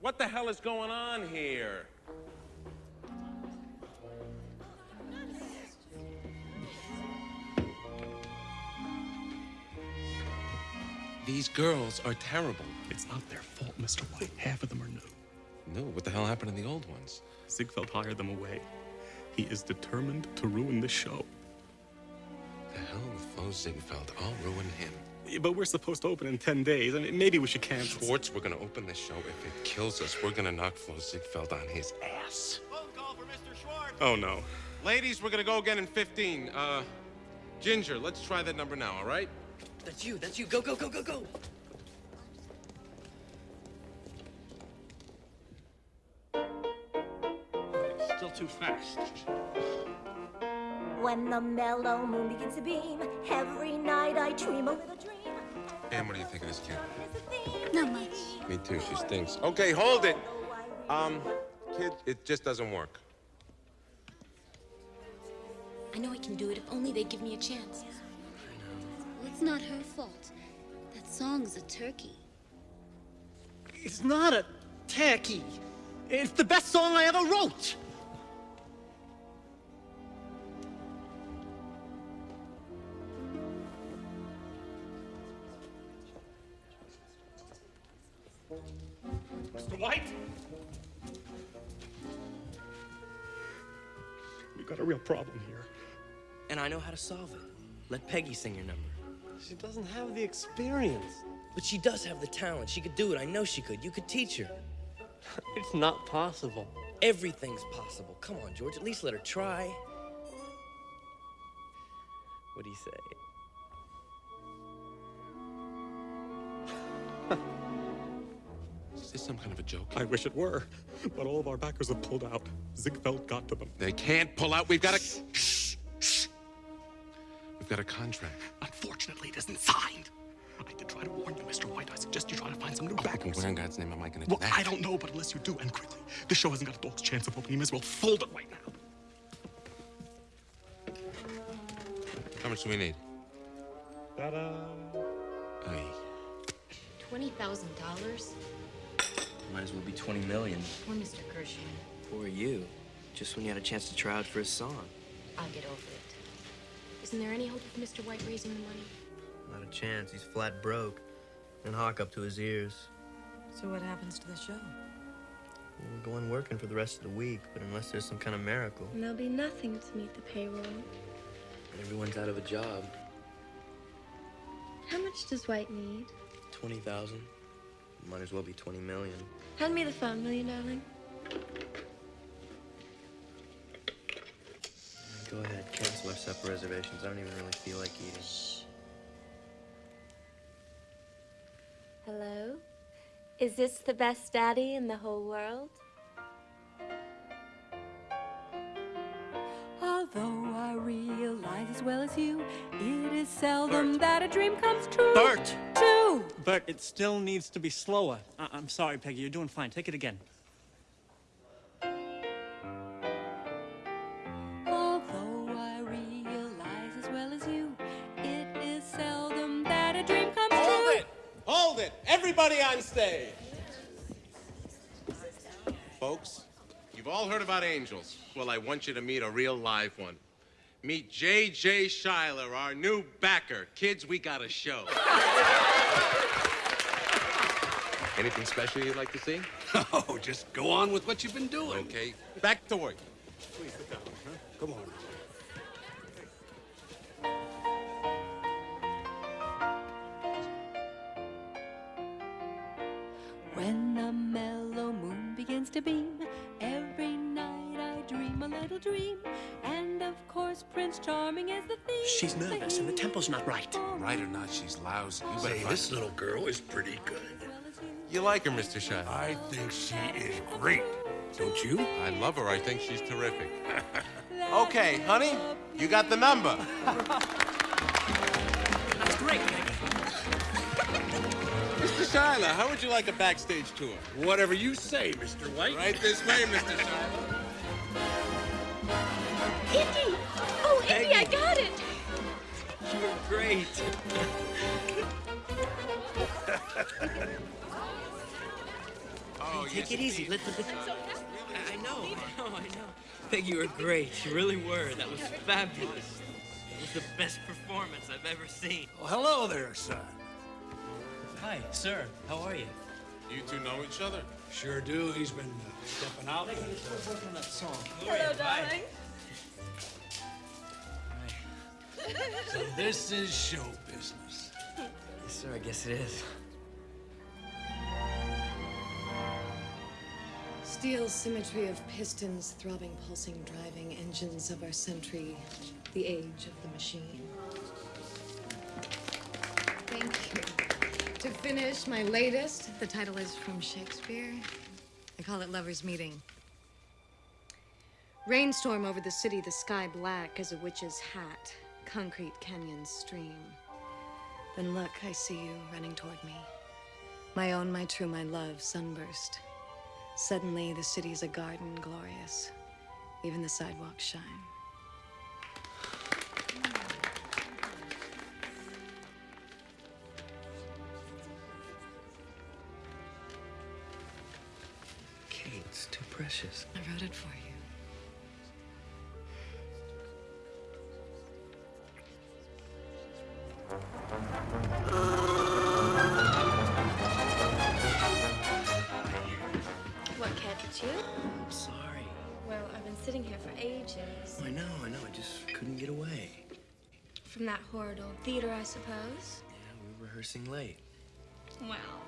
what the hell is going on here? These girls are terrible. It's not their fault, Mr. White. Half of them are new. No, what the hell happened to the old ones? Ziegfeld hired them away. He is determined to ruin the show. The hell with Flo Ziegfeld. I'll ruin him. Yeah, But we're supposed to open in 10 days. I mean, maybe we should cancel. Schwartz, we're gonna open this show. If it kills us, we're gonna knock Flo Ziegfeld on his ass. Phone call for Mr. Schwartz. Oh, no. Ladies, we're gonna go again in 15. Uh, Ginger, let's try that number now, all right? That's you, that's you. Go, go, go, go, go. Still too fast. When the mellow moon begins to beam, every night I dream a little dream. Pam, what do you think of this kid? Not much. Me too. She stinks. Okay, hold it. Um, kid, it just doesn't work. I know I can do it if only they give me a chance. Well, it's not her fault. That song's a turkey. It's not a turkey. It's the best song I ever wrote. Mr. White? We've got a real problem here. And I know how to solve it. Let Peggy sing your number. She doesn't have the experience. But she does have the talent. She could do it. I know she could. You could teach her. (laughs) It's not possible. Everything's possible. Come on, George. At least let her try. What do you say? (laughs) Is this some kind of a joke? I wish it were, but all of our backers have pulled out. Ziegfeld got to them. They can't pull out. We've got a. Shh, shh. We've got a contract. Unfortunately, it isn't signed. I did try to warn you, Mr. White. I suggest you try to find some new Oh, backers. where in God's name am I gonna do Well, that? I don't know, but unless you do, and quickly, this show hasn't got a dog's chance of opening. You may as well fold it right now. How much do we need? Ta-da. Aye. Twenty thousand dollars? Might as well be 20 million. Poor Mr. Gershwin. For you. Just when you had a chance to try out for a song. I'll get over it. Isn't there any hope of Mr. White raising the money? Not a chance. He's flat broke. And Hawk up to his ears. So what happens to the show? We're going working for the rest of the week, but unless there's some kind of miracle, And there'll be nothing to meet the payroll. and everyone's out of a job. How much does White need? 20,000. Might as well be 20 million. Hand me the phone, will you, darling? Cancel our supper reservations. I don't even really feel like eating. Hello? Is this the best daddy in the whole world? Although I realize as well as you, it is seldom that a dream comes true. Bert! True. Bert, it still needs to be slower. I- I'm sorry, Peggy. You're doing fine. Take it again. Everybody on stage! Folks, you've all heard about angels. Well, I want you to meet a real live one. Meet J.J. Schuyler, our new backer. Kids, we got a show. Anything special you'd like to see? (laughs) Oh, just go on with what you've been doing. Okay. Back to work. Please sit down. When the mellow moon begins to beam, every night I dream a little dream. And of course, Prince Charming is the theme. She's nervous and the tempo's not right. Right or not, she's lousy. You better Say, this little girl is pretty good. You like her, Mr. Schuyler? I think she is great. Don't you? I love her. I think she's terrific. (laughs) Okay, honey, you got the number. (laughs) Mr. Schuyler, how would you like a backstage tour? Whatever you say, Mr. White. Right this way, Mr. Schuyler. Indy! Oh, Indy, I got it! You were great. Oh, Take it easy. Let the. I I know, I know, (laughs) I know. Peggy, you were great. You really were. That was fabulous. It was the best performance I've ever seen. Well, hello there, son. Hi, sir. How are you? You two know each other? Sure do. He's been uh, stepping out. working on that song. Hello, darling. So this is show business. Yes, sir. I guess it is. Steel symmetry of pistons, throbbing, pulsing, driving engines of our century, the age of the machine. To finish, my latest. The title is from Shakespeare. I call it Lover's Meeting. Rainstorm over the city, the sky black as a witch's hat. Concrete canyon stream. Then look, I see you running toward me. My own, my true, my love, sunburst. Suddenly, the city's a garden glorious. Even the sidewalks shine. Precious. I wrote it for you. What, Cat, it's you? I'm sorry. Well, I've been sitting here for ages. I know, I know. I just couldn't get away. From that horrid old theater, I suppose. Yeah, we were rehearsing late. Well,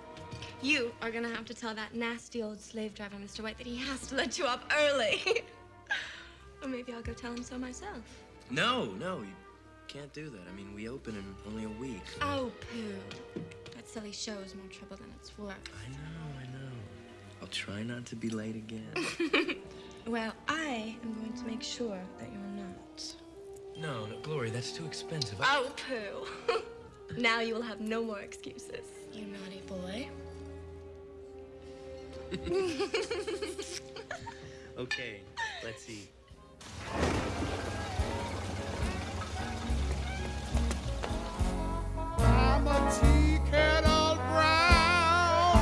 you are gonna have to tell that nasty old slave driver, Mr. White, that he has to let you up early. (laughs) or maybe I'll go tell him so myself. No, no, you can't do that. I mean, we open in only a week. Oh, pooh. That silly show is more trouble than it's worth. I know, I know. I'll try not to be late again. (laughs) Well, I am going to make sure that you're not. no, no, Glory, that's too expensive. Oh, pooh. (laughs) now you will have no more excuses. You naughty boy. (laughs) Okay, let's see. I'm a tea kettle brown.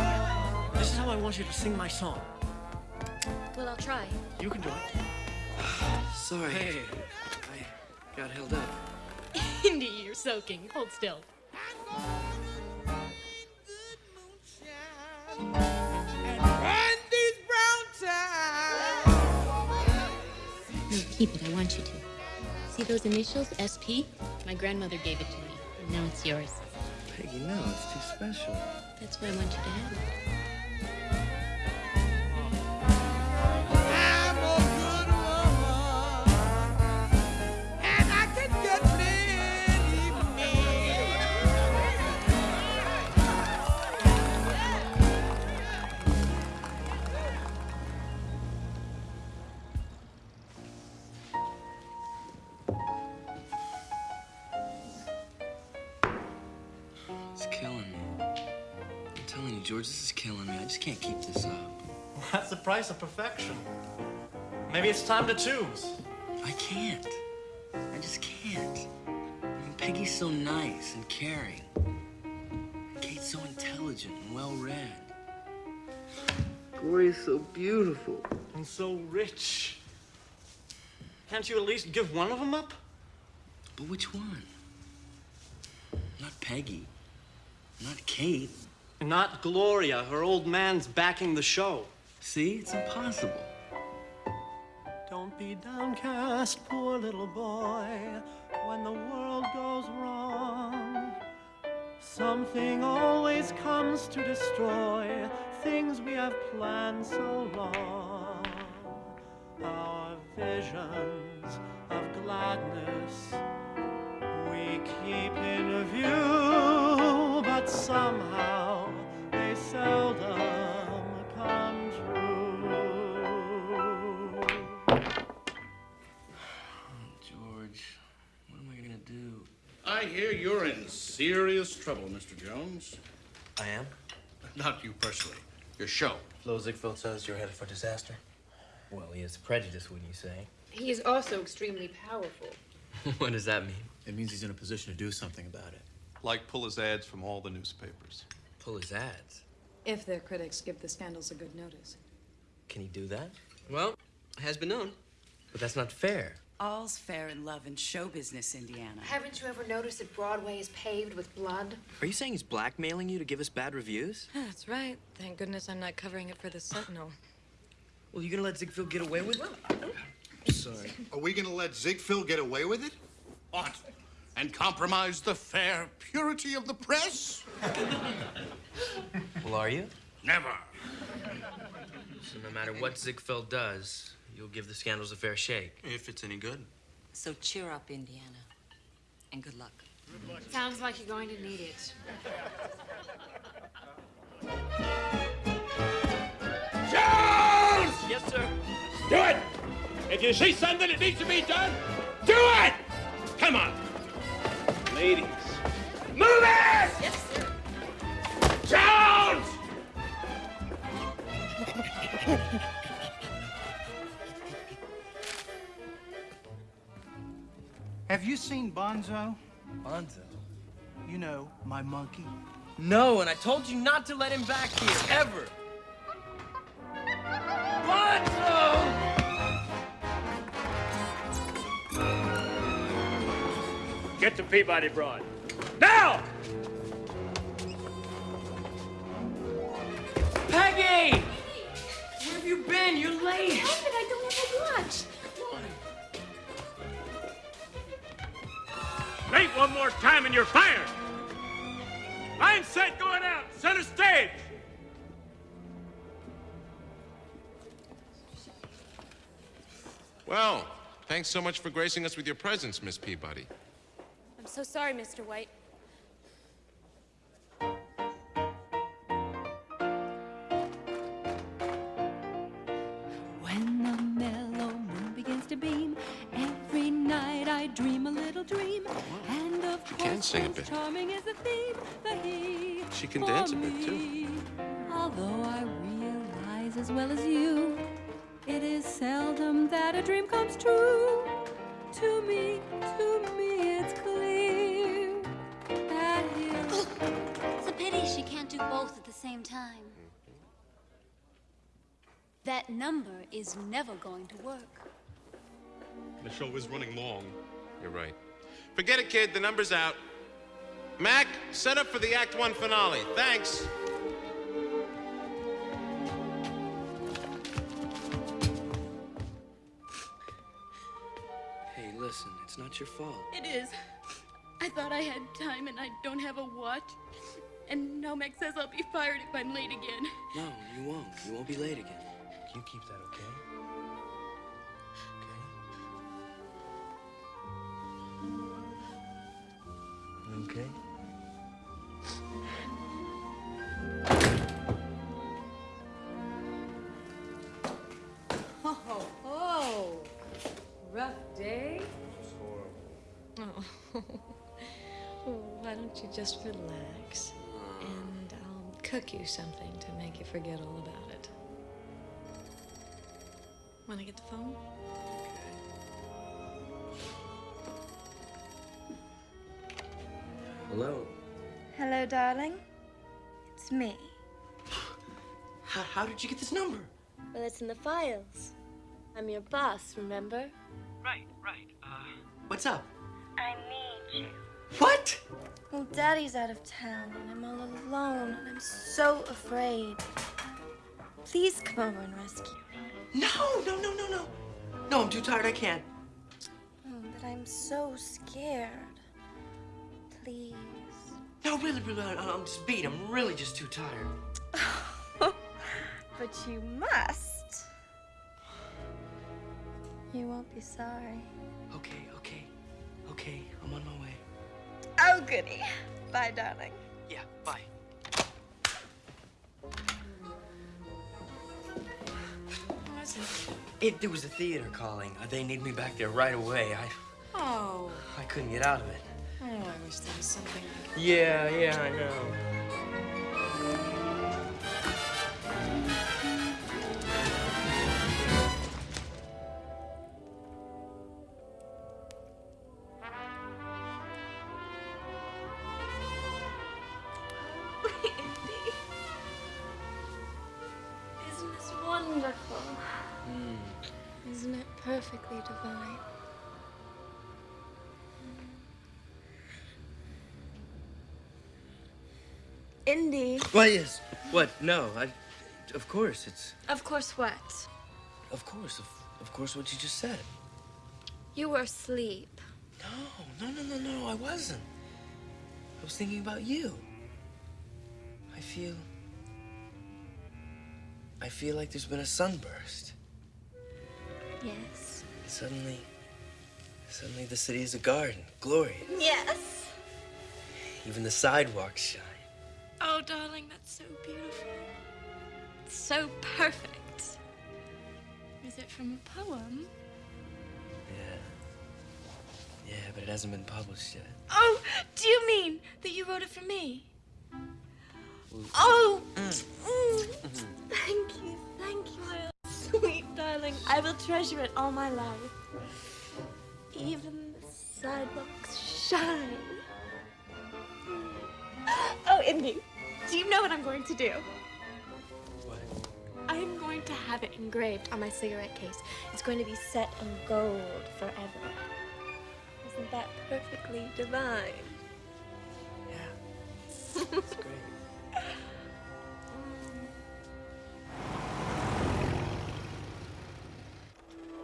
This is how I want you to sing my song. Well, I'll try. You can do it. (sighs) Sorry. Hey. I got held up. (laughs) Indy, you're soaking. Hold still. Randy's brown time. No, keep it. I want you to. See those initials, SP? My grandmother gave it to me. And now it's yours. Peggy, no, it's too special. That's why I want you to have it. George, this is killing me. I just can't keep this up. That's the price of perfection. Maybe it's time to choose. I can't. I just can't. I mean, Peggy's so nice and caring. Kate's so intelligent and well-read. Gloria's so beautiful. And so rich. Can't you at least give one of them up? But which one? Not Peggy. Not Kate. Not Gloria. Her old man's backing the show. See? It's impossible. Don't be downcast, poor little boy, when the world goes wrong. Something always comes to destroy things we have planned so long. Our visions of gladness we keep in view, but somehow they seldom come true. George, what am I gonna do? I hear you're in serious trouble, Mr. Jones. I am? Not you personally. Your show. Flo Ziegfeld says you're headed for disaster. Well, he is prejudiced, wouldn't you say? He is also extremely powerful. (laughs) what does that mean? It means he's in a position to do something about it. Like pull his ads from all the newspapers. Pull his ads? If their critics give the scandals a good notice. Can he do that? Well, has been known. But that's not fair. All's fair in love and show business, Indiana. Haven't you ever noticed that Broadway is paved with blood? Are you saying he's blackmailing you to give us bad reviews? (sighs) That's right. Thank goodness I'm not covering it for the Sentinel. Well, you gonna let Ziegfeld get away with it? Sorry. Are we gonna let Ziegfeld get away with it? What? And compromise the fair purity of the press? Well, are you? Never. So no matter what Ziegfeld does, you'll give the scandals a fair shake. If it's any good. So cheer up, Indiana. And good luck. Sounds like you're going to need it. Jones! Yes, sir. Do it! If you see something that needs to be done, do it! Come on. Ladies. Move it! Yes, sir. Jones! Have you seen Bonzo? Bonzo? You know, my monkey. No, and I told you not to let him back here, ever. Get to Peabody Broad. Now! Peggy! Where have you been? You're late. Help it, I don't have a watch. Late one more time and you're fired. Line set going out. Center stage. Well, thanks so much for gracing us with your presence, Miss Peabody. I'm so sorry, Mr. White. When the mellow moon begins to beam, every night I dream a little dream. And of She can sing a bit. Charming is the theme, the he. She can for dance a bit, too. Although I realize as well as you, it is seldom that a dream comes true. To me, to me, do both at the same time. That number is never going to work. The show is running long. You're right. Forget it, kid. The number's out. Mac, set up for the Act One finale. Thanks. Hey, listen, it's not your fault. It is. I thought I had time and I don't have a watch. And now Mac says I'll be fired if I'm late again. No, you won't. You won't be late again. Can you keep that, okay? Okay? Okay? Oh, oh. Rough day? Oh. Well, (laughs) why don't you just relax? And I'll cook you something to make you forget all about it. Want to get the phone? Hello. Hello, darling. It's me. (sighs) How, how did you get this number? Well, it's in the files. I'm your boss, remember? Right, right. Uh, what's up? I need you. What? Well, Daddy's out of town, and I'm all alone, and I'm so afraid. Please come over and rescue me. No, no, no, no, no. No, I'm too tired. I can't. Oh, but I'm so scared. Please. No, really, really, I'm just beat. I'm really just too tired. (laughs) But you must. You won't be sorry. Okay, okay, okay. I'm on my way. Oh, goody. Bye, darling. Yeah, bye. What was it? It, there was a theater calling. They need me back there right away. I, Oh. I couldn't get out of it. Oh, I wish there was something I could Yeah, yeah, I know. Well, yes. What? No, I. Of course, it's. Of course, what? Of course, of, of course, what you just said. You were asleep. No, no, no, no, no, I wasn't. I was thinking about you. I feel. I feel like there's been a sunburst. Yes. Suddenly. Suddenly the city is a garden, glorious. Yes. Even the sidewalks shine. Oh, darling, that's so beautiful. It's so perfect. Is it from a poem? Yeah, Yeah, but it hasn't been published yet. Oh, do you mean that you wrote it for me? Oh, mm, thank you, thank you, my sweet darling. I will treasure it all my life. Even the sidewalks shine. Oh, Indy, do you know what I'm going to do? What? I'm going to have it engraved on my cigarette case. It's going to be set in gold forever. Isn't that perfectly divine? Yeah. (laughs) It's great.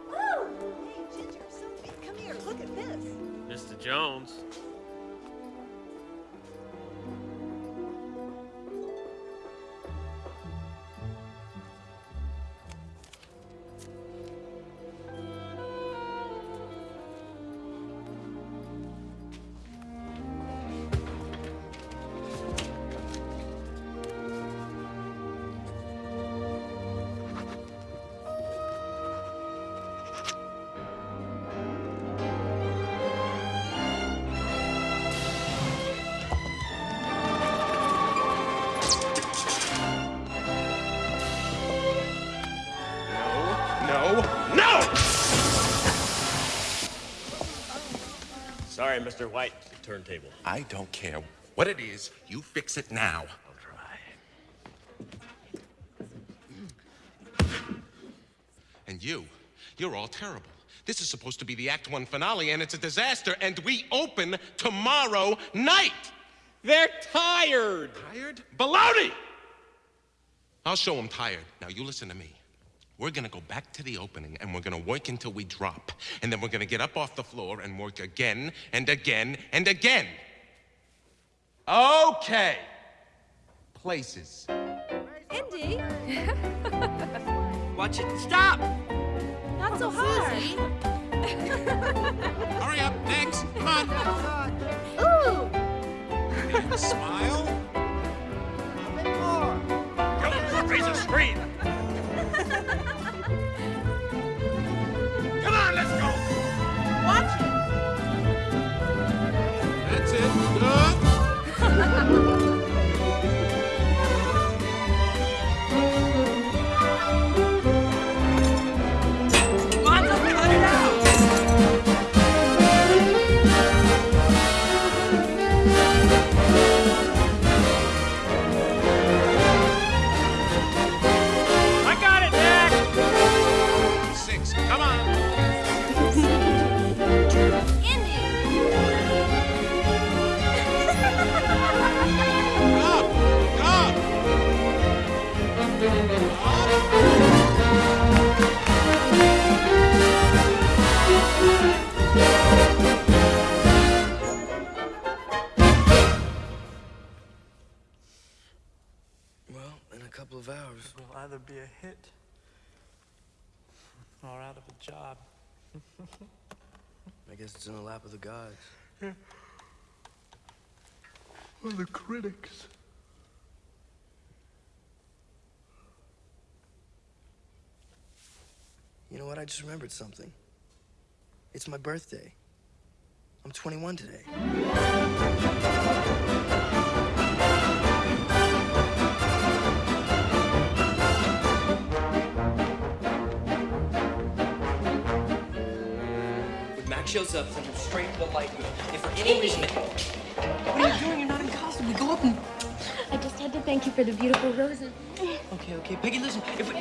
Woo! Hey, Ginger, Sophie, come here. Look at this. Mr. Jones. Sorry, Mr. White. The turntable. I don't care what it is. You fix it now. I'll try. And you, you're all terrible. This is supposed to be the Act One finale, and it's a disaster, and we open tomorrow night. They're tired. Tired? Baloney! I'll show them tired. Now, you listen to me. We're gonna go back to the opening, and we're gonna work until we drop. And then we're gonna get up off the floor and work again and again and again. Okay. Places. Indy, Watch it. Stop! not so hard. Hurry up, next. Come on. Ooh! Smile. A bit more. Raise a scream. In a couple of hours. Will either be a hit or out of a job. I guess it's in the lap of the gods. Well, the critics. You know what? I just remembered something. It's my birthday. I'm 21 today. Shows up, send him straight to the light room. If for any reason... What are you doing? You're not in costume. We go up and... I just had to thank you for the beautiful roses. Okay, okay. Peggy, listen. If we...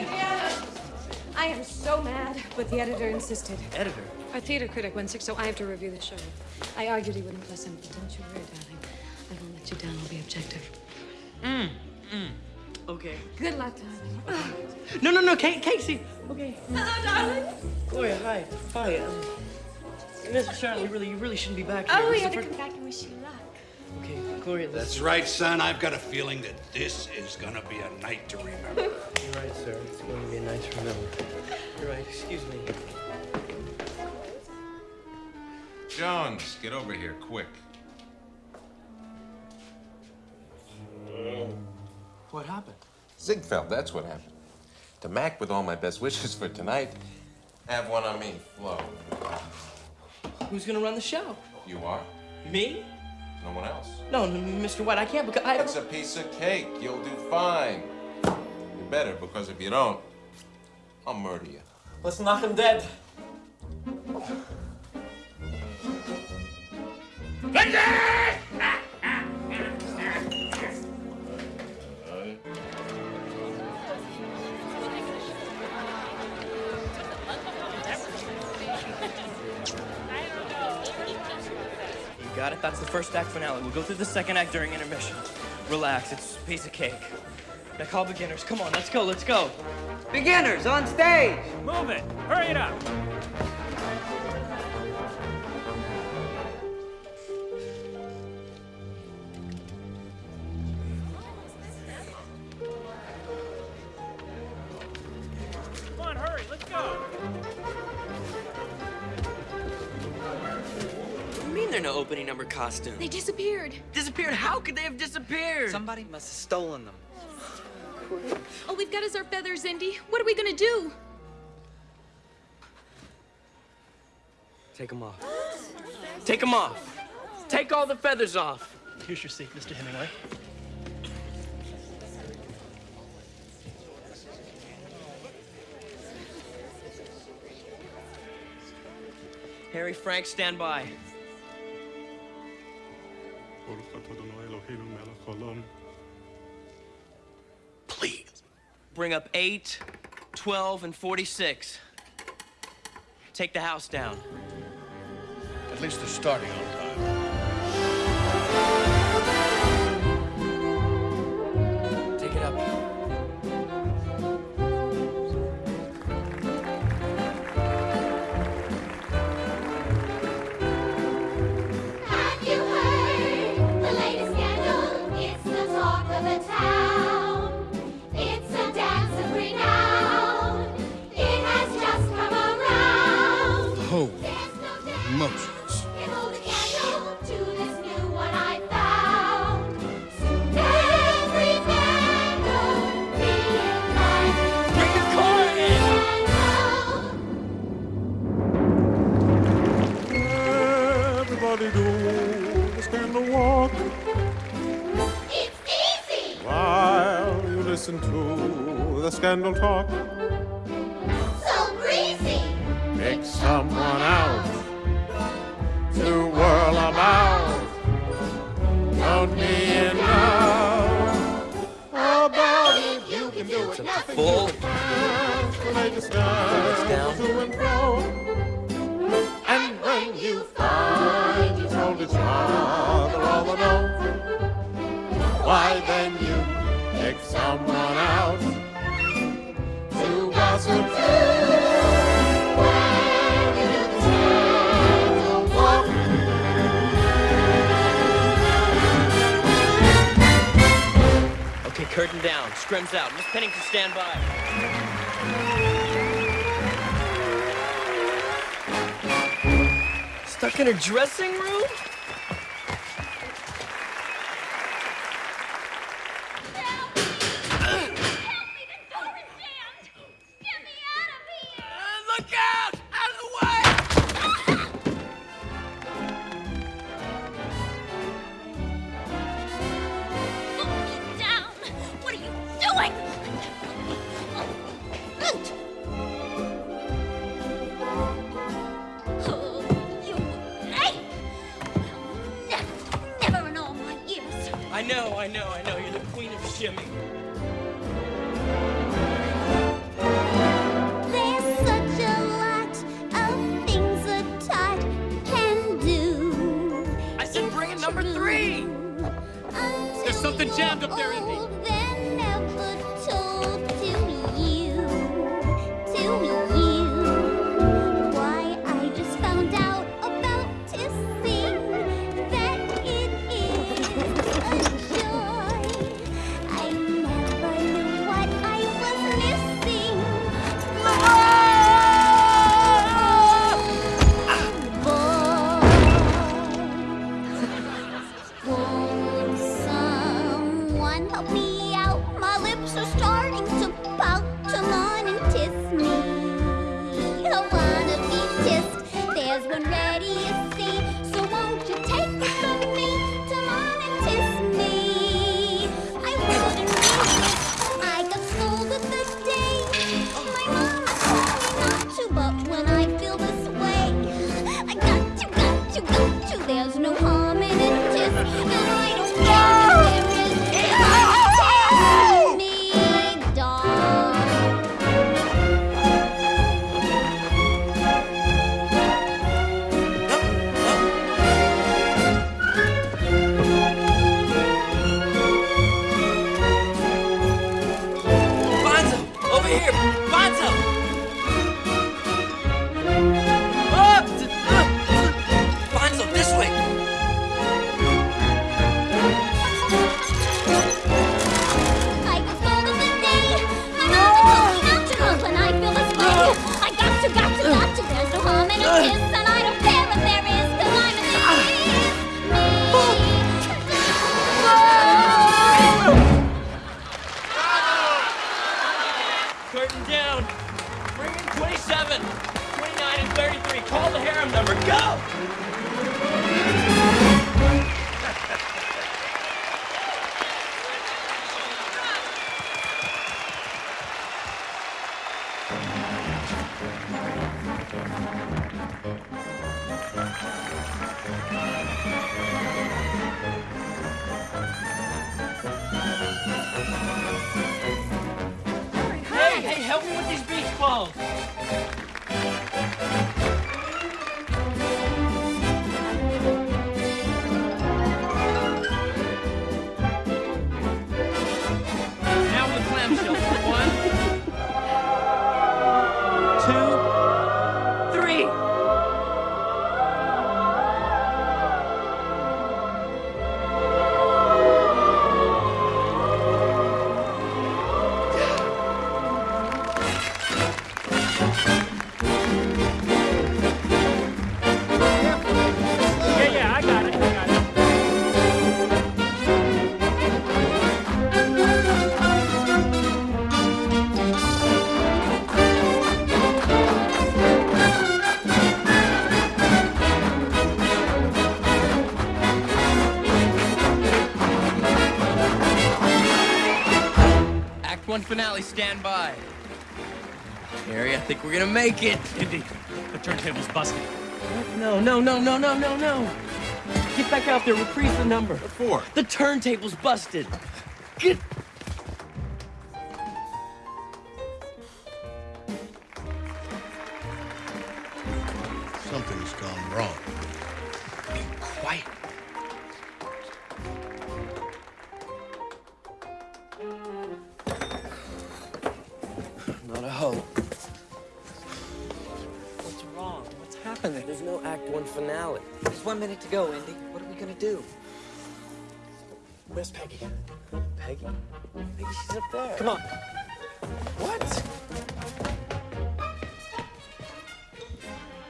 I am so mad, but the editor insisted. Editor? Our theater critic went sick, so I have to review the show. I argued he wouldn't listen, but don't you worry, darling. I won't let you down. I'll be objective. Mm, mm. Okay. Good luck, darling. No, no, no, Kate, Casey. Okay. Hello, darling. Gloria, hi. Hi. Um, Mr. Sharon, you really, you really shouldn't be back here. Oh, This we is had to come back and wish you luck. Okay, Gloria, this... That's right, son. I've got a feeling that this is gonna be a night to remember. You're right, sir. It's going to be a night to remember. You're right. Excuse me. Jones, get over here, quick. What happened? Ziegfeld, that's what happened. To Mac, with all my best wishes for tonight, have one on me, Flo. Who's gonna run the show? You are? Me? No one else. No, n- Mr. White, I can't because I. It's a piece of cake. You'll do fine. You better, because if you don't, I'll murder you. Let's knock him dead. You got it? That's the first act finale. We'll go through the second act during intermission. Relax, it's a piece of cake. Now call beginners. Come on, let's go, let's go. Beginners on stage. Move it. Hurry it up. Number costumes? They disappeared. Disappeared? How could they have disappeared? Somebody must have stolen them. All we've got is our feathers, Indy. What are we gonna do? Take them off. Take them off. Take all the feathers off. Here's your seat, Mr. Hemingway. Harry, Frank, stand by. Please. Bring up 8, 12, and 46. Take the house down. At least they're starting on the scandal talk. Okay, down. Scrim's out. Miss Pennington, stand by. Stuck in her dressing Act stand by. Harry, I think we're gonna make it. (laughs) Indy, the turntable's busted. No, no, no, no, no, no, no. Get back out there, reprise the number. What for? The turntable's busted. Where's Peggy? Peggy? Peggy, she's up there. Come on. What?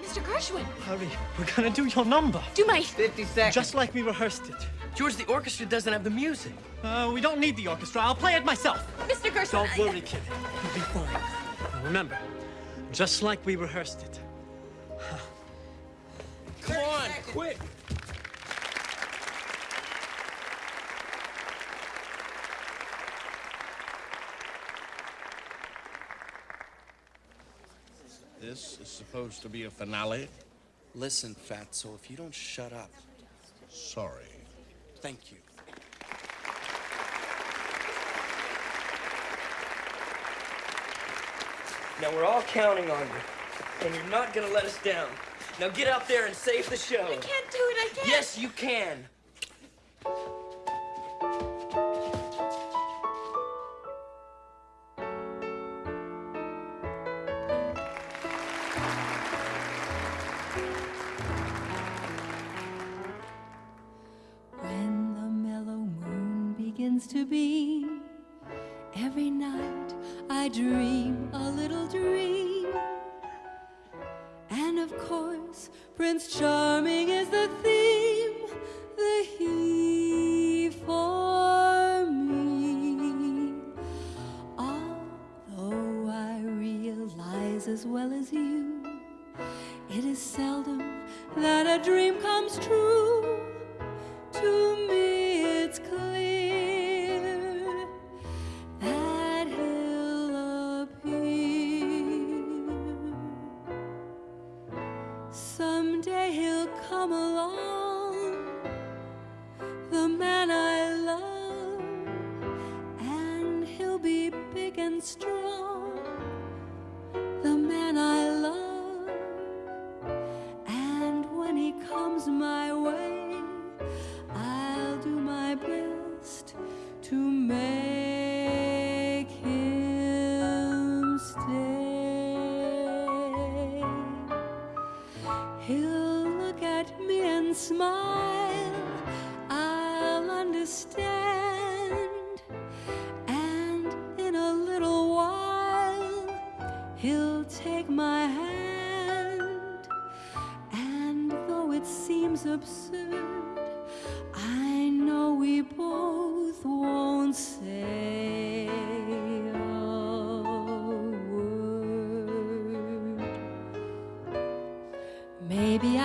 Mr. Gershwin, Hurry, we're gonna do your number. do my. 50 seconds. Just like we rehearsed it. George, the orchestra doesn't have the music. Uh, we don't need the orchestra. I'll play it myself. Mr. Gershwin. Don't I- worry, kid. You'll be fine. Now remember, just like we rehearsed it. Come on, quick. This is supposed to be a finale. Listen, Fatso, if you don't shut up. Sorry. Thank you. Now we're all counting on you, and you're not gonna let us down. Now get out there and save the show. I can't do it. I can't. Yes, you can. Charming is the theme,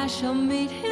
I shall meet him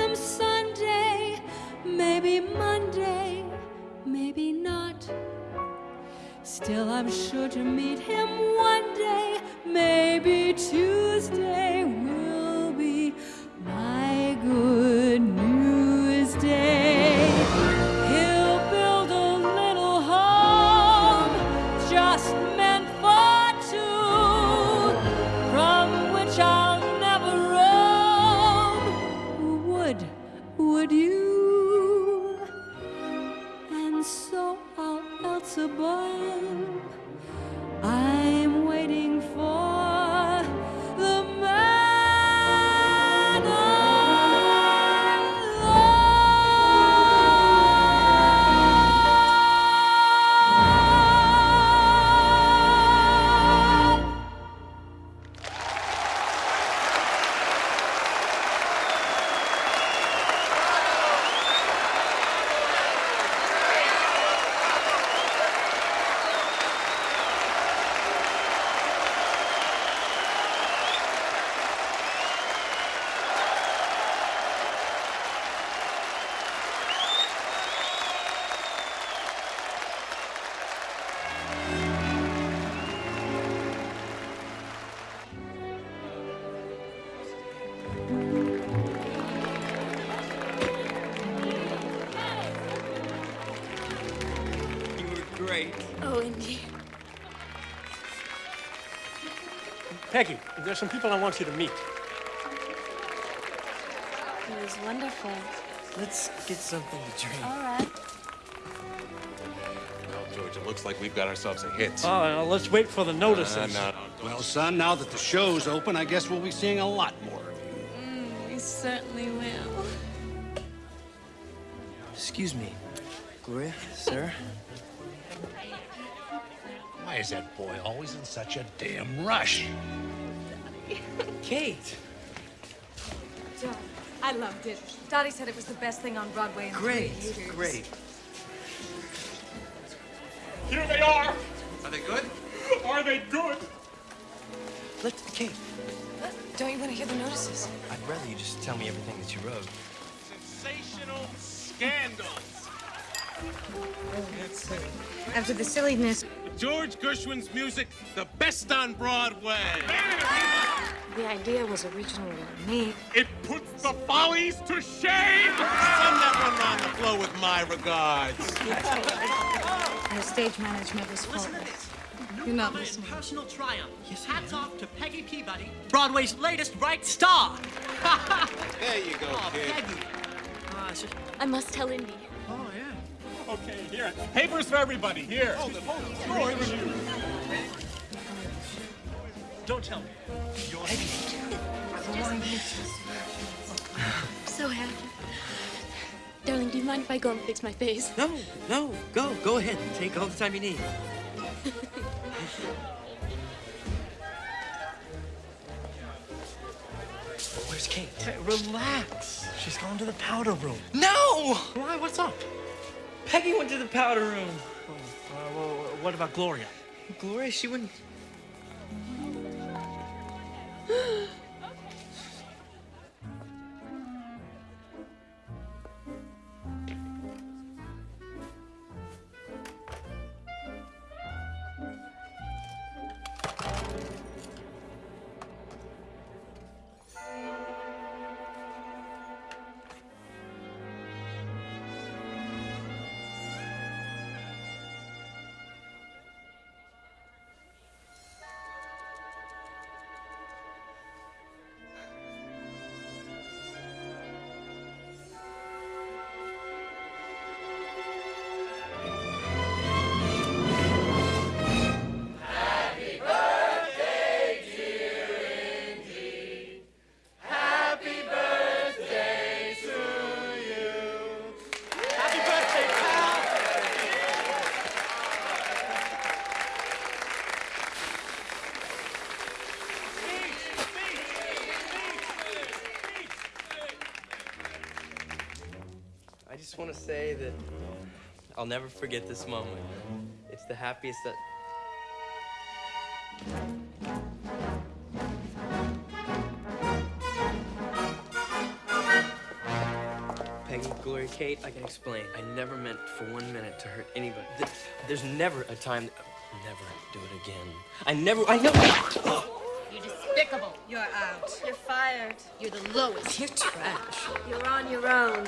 Oh, Indy. Peggy, there's some people I want you to meet. It was wonderful. Let's get something to drink. All right. Well, George, it looks like we've got ourselves a hit. Oh, now let's wait for the notices. Uh, no, Well, son, now that the show's open, I guess we'll be seeing a lot more of you. Mm, we certainly will. Excuse me. Gloria, sir. Why is that boy always in such a damn rush? Daddy. Kate. I loved it. Dottie said it was the best thing on Broadway in Great, three years. great. Here they are. Are they good? Are they good? Let Kate. Don't you want to hear the notices? I'd rather you just tell me everything that you wrote. Sensational scandals. After the silliness, George Gershwin's music, the best on Broadway. The idea was originally me. It puts the follies to shame. Send that one round the floor with my regards. the stage management was faultless. You're not listening. Personal triumph. Hats off to Peggy Peabody, Broadway's latest bright star. (laughs) There you go, oh, kid. Peggy. Uh, it's I must tell Indy. Yeah. Okay, here. Papers for everybody. Here. Hold it, hold it. George. Don't tell me. You're (laughs) So happy. Darling, do you mind if I go and fix my face? No, no, go, go ahead. And take all the time you need. Where's Kate? Hey, relax. She's going to the powder room. No! Why? What's up? Peggy went to the powder room. Uh, well, what about Gloria? Gloria, she wouldn't. Want to say that I'll never forget this moment. It's the happiest that. Peggy, Gloria, Kate, I can explain. I never meant for one minute to hurt anybody. There's never a time. Never do it again. I never. I never. You're despicable. You're out. You're fired. You're the lowest. You're trash. You're on your own.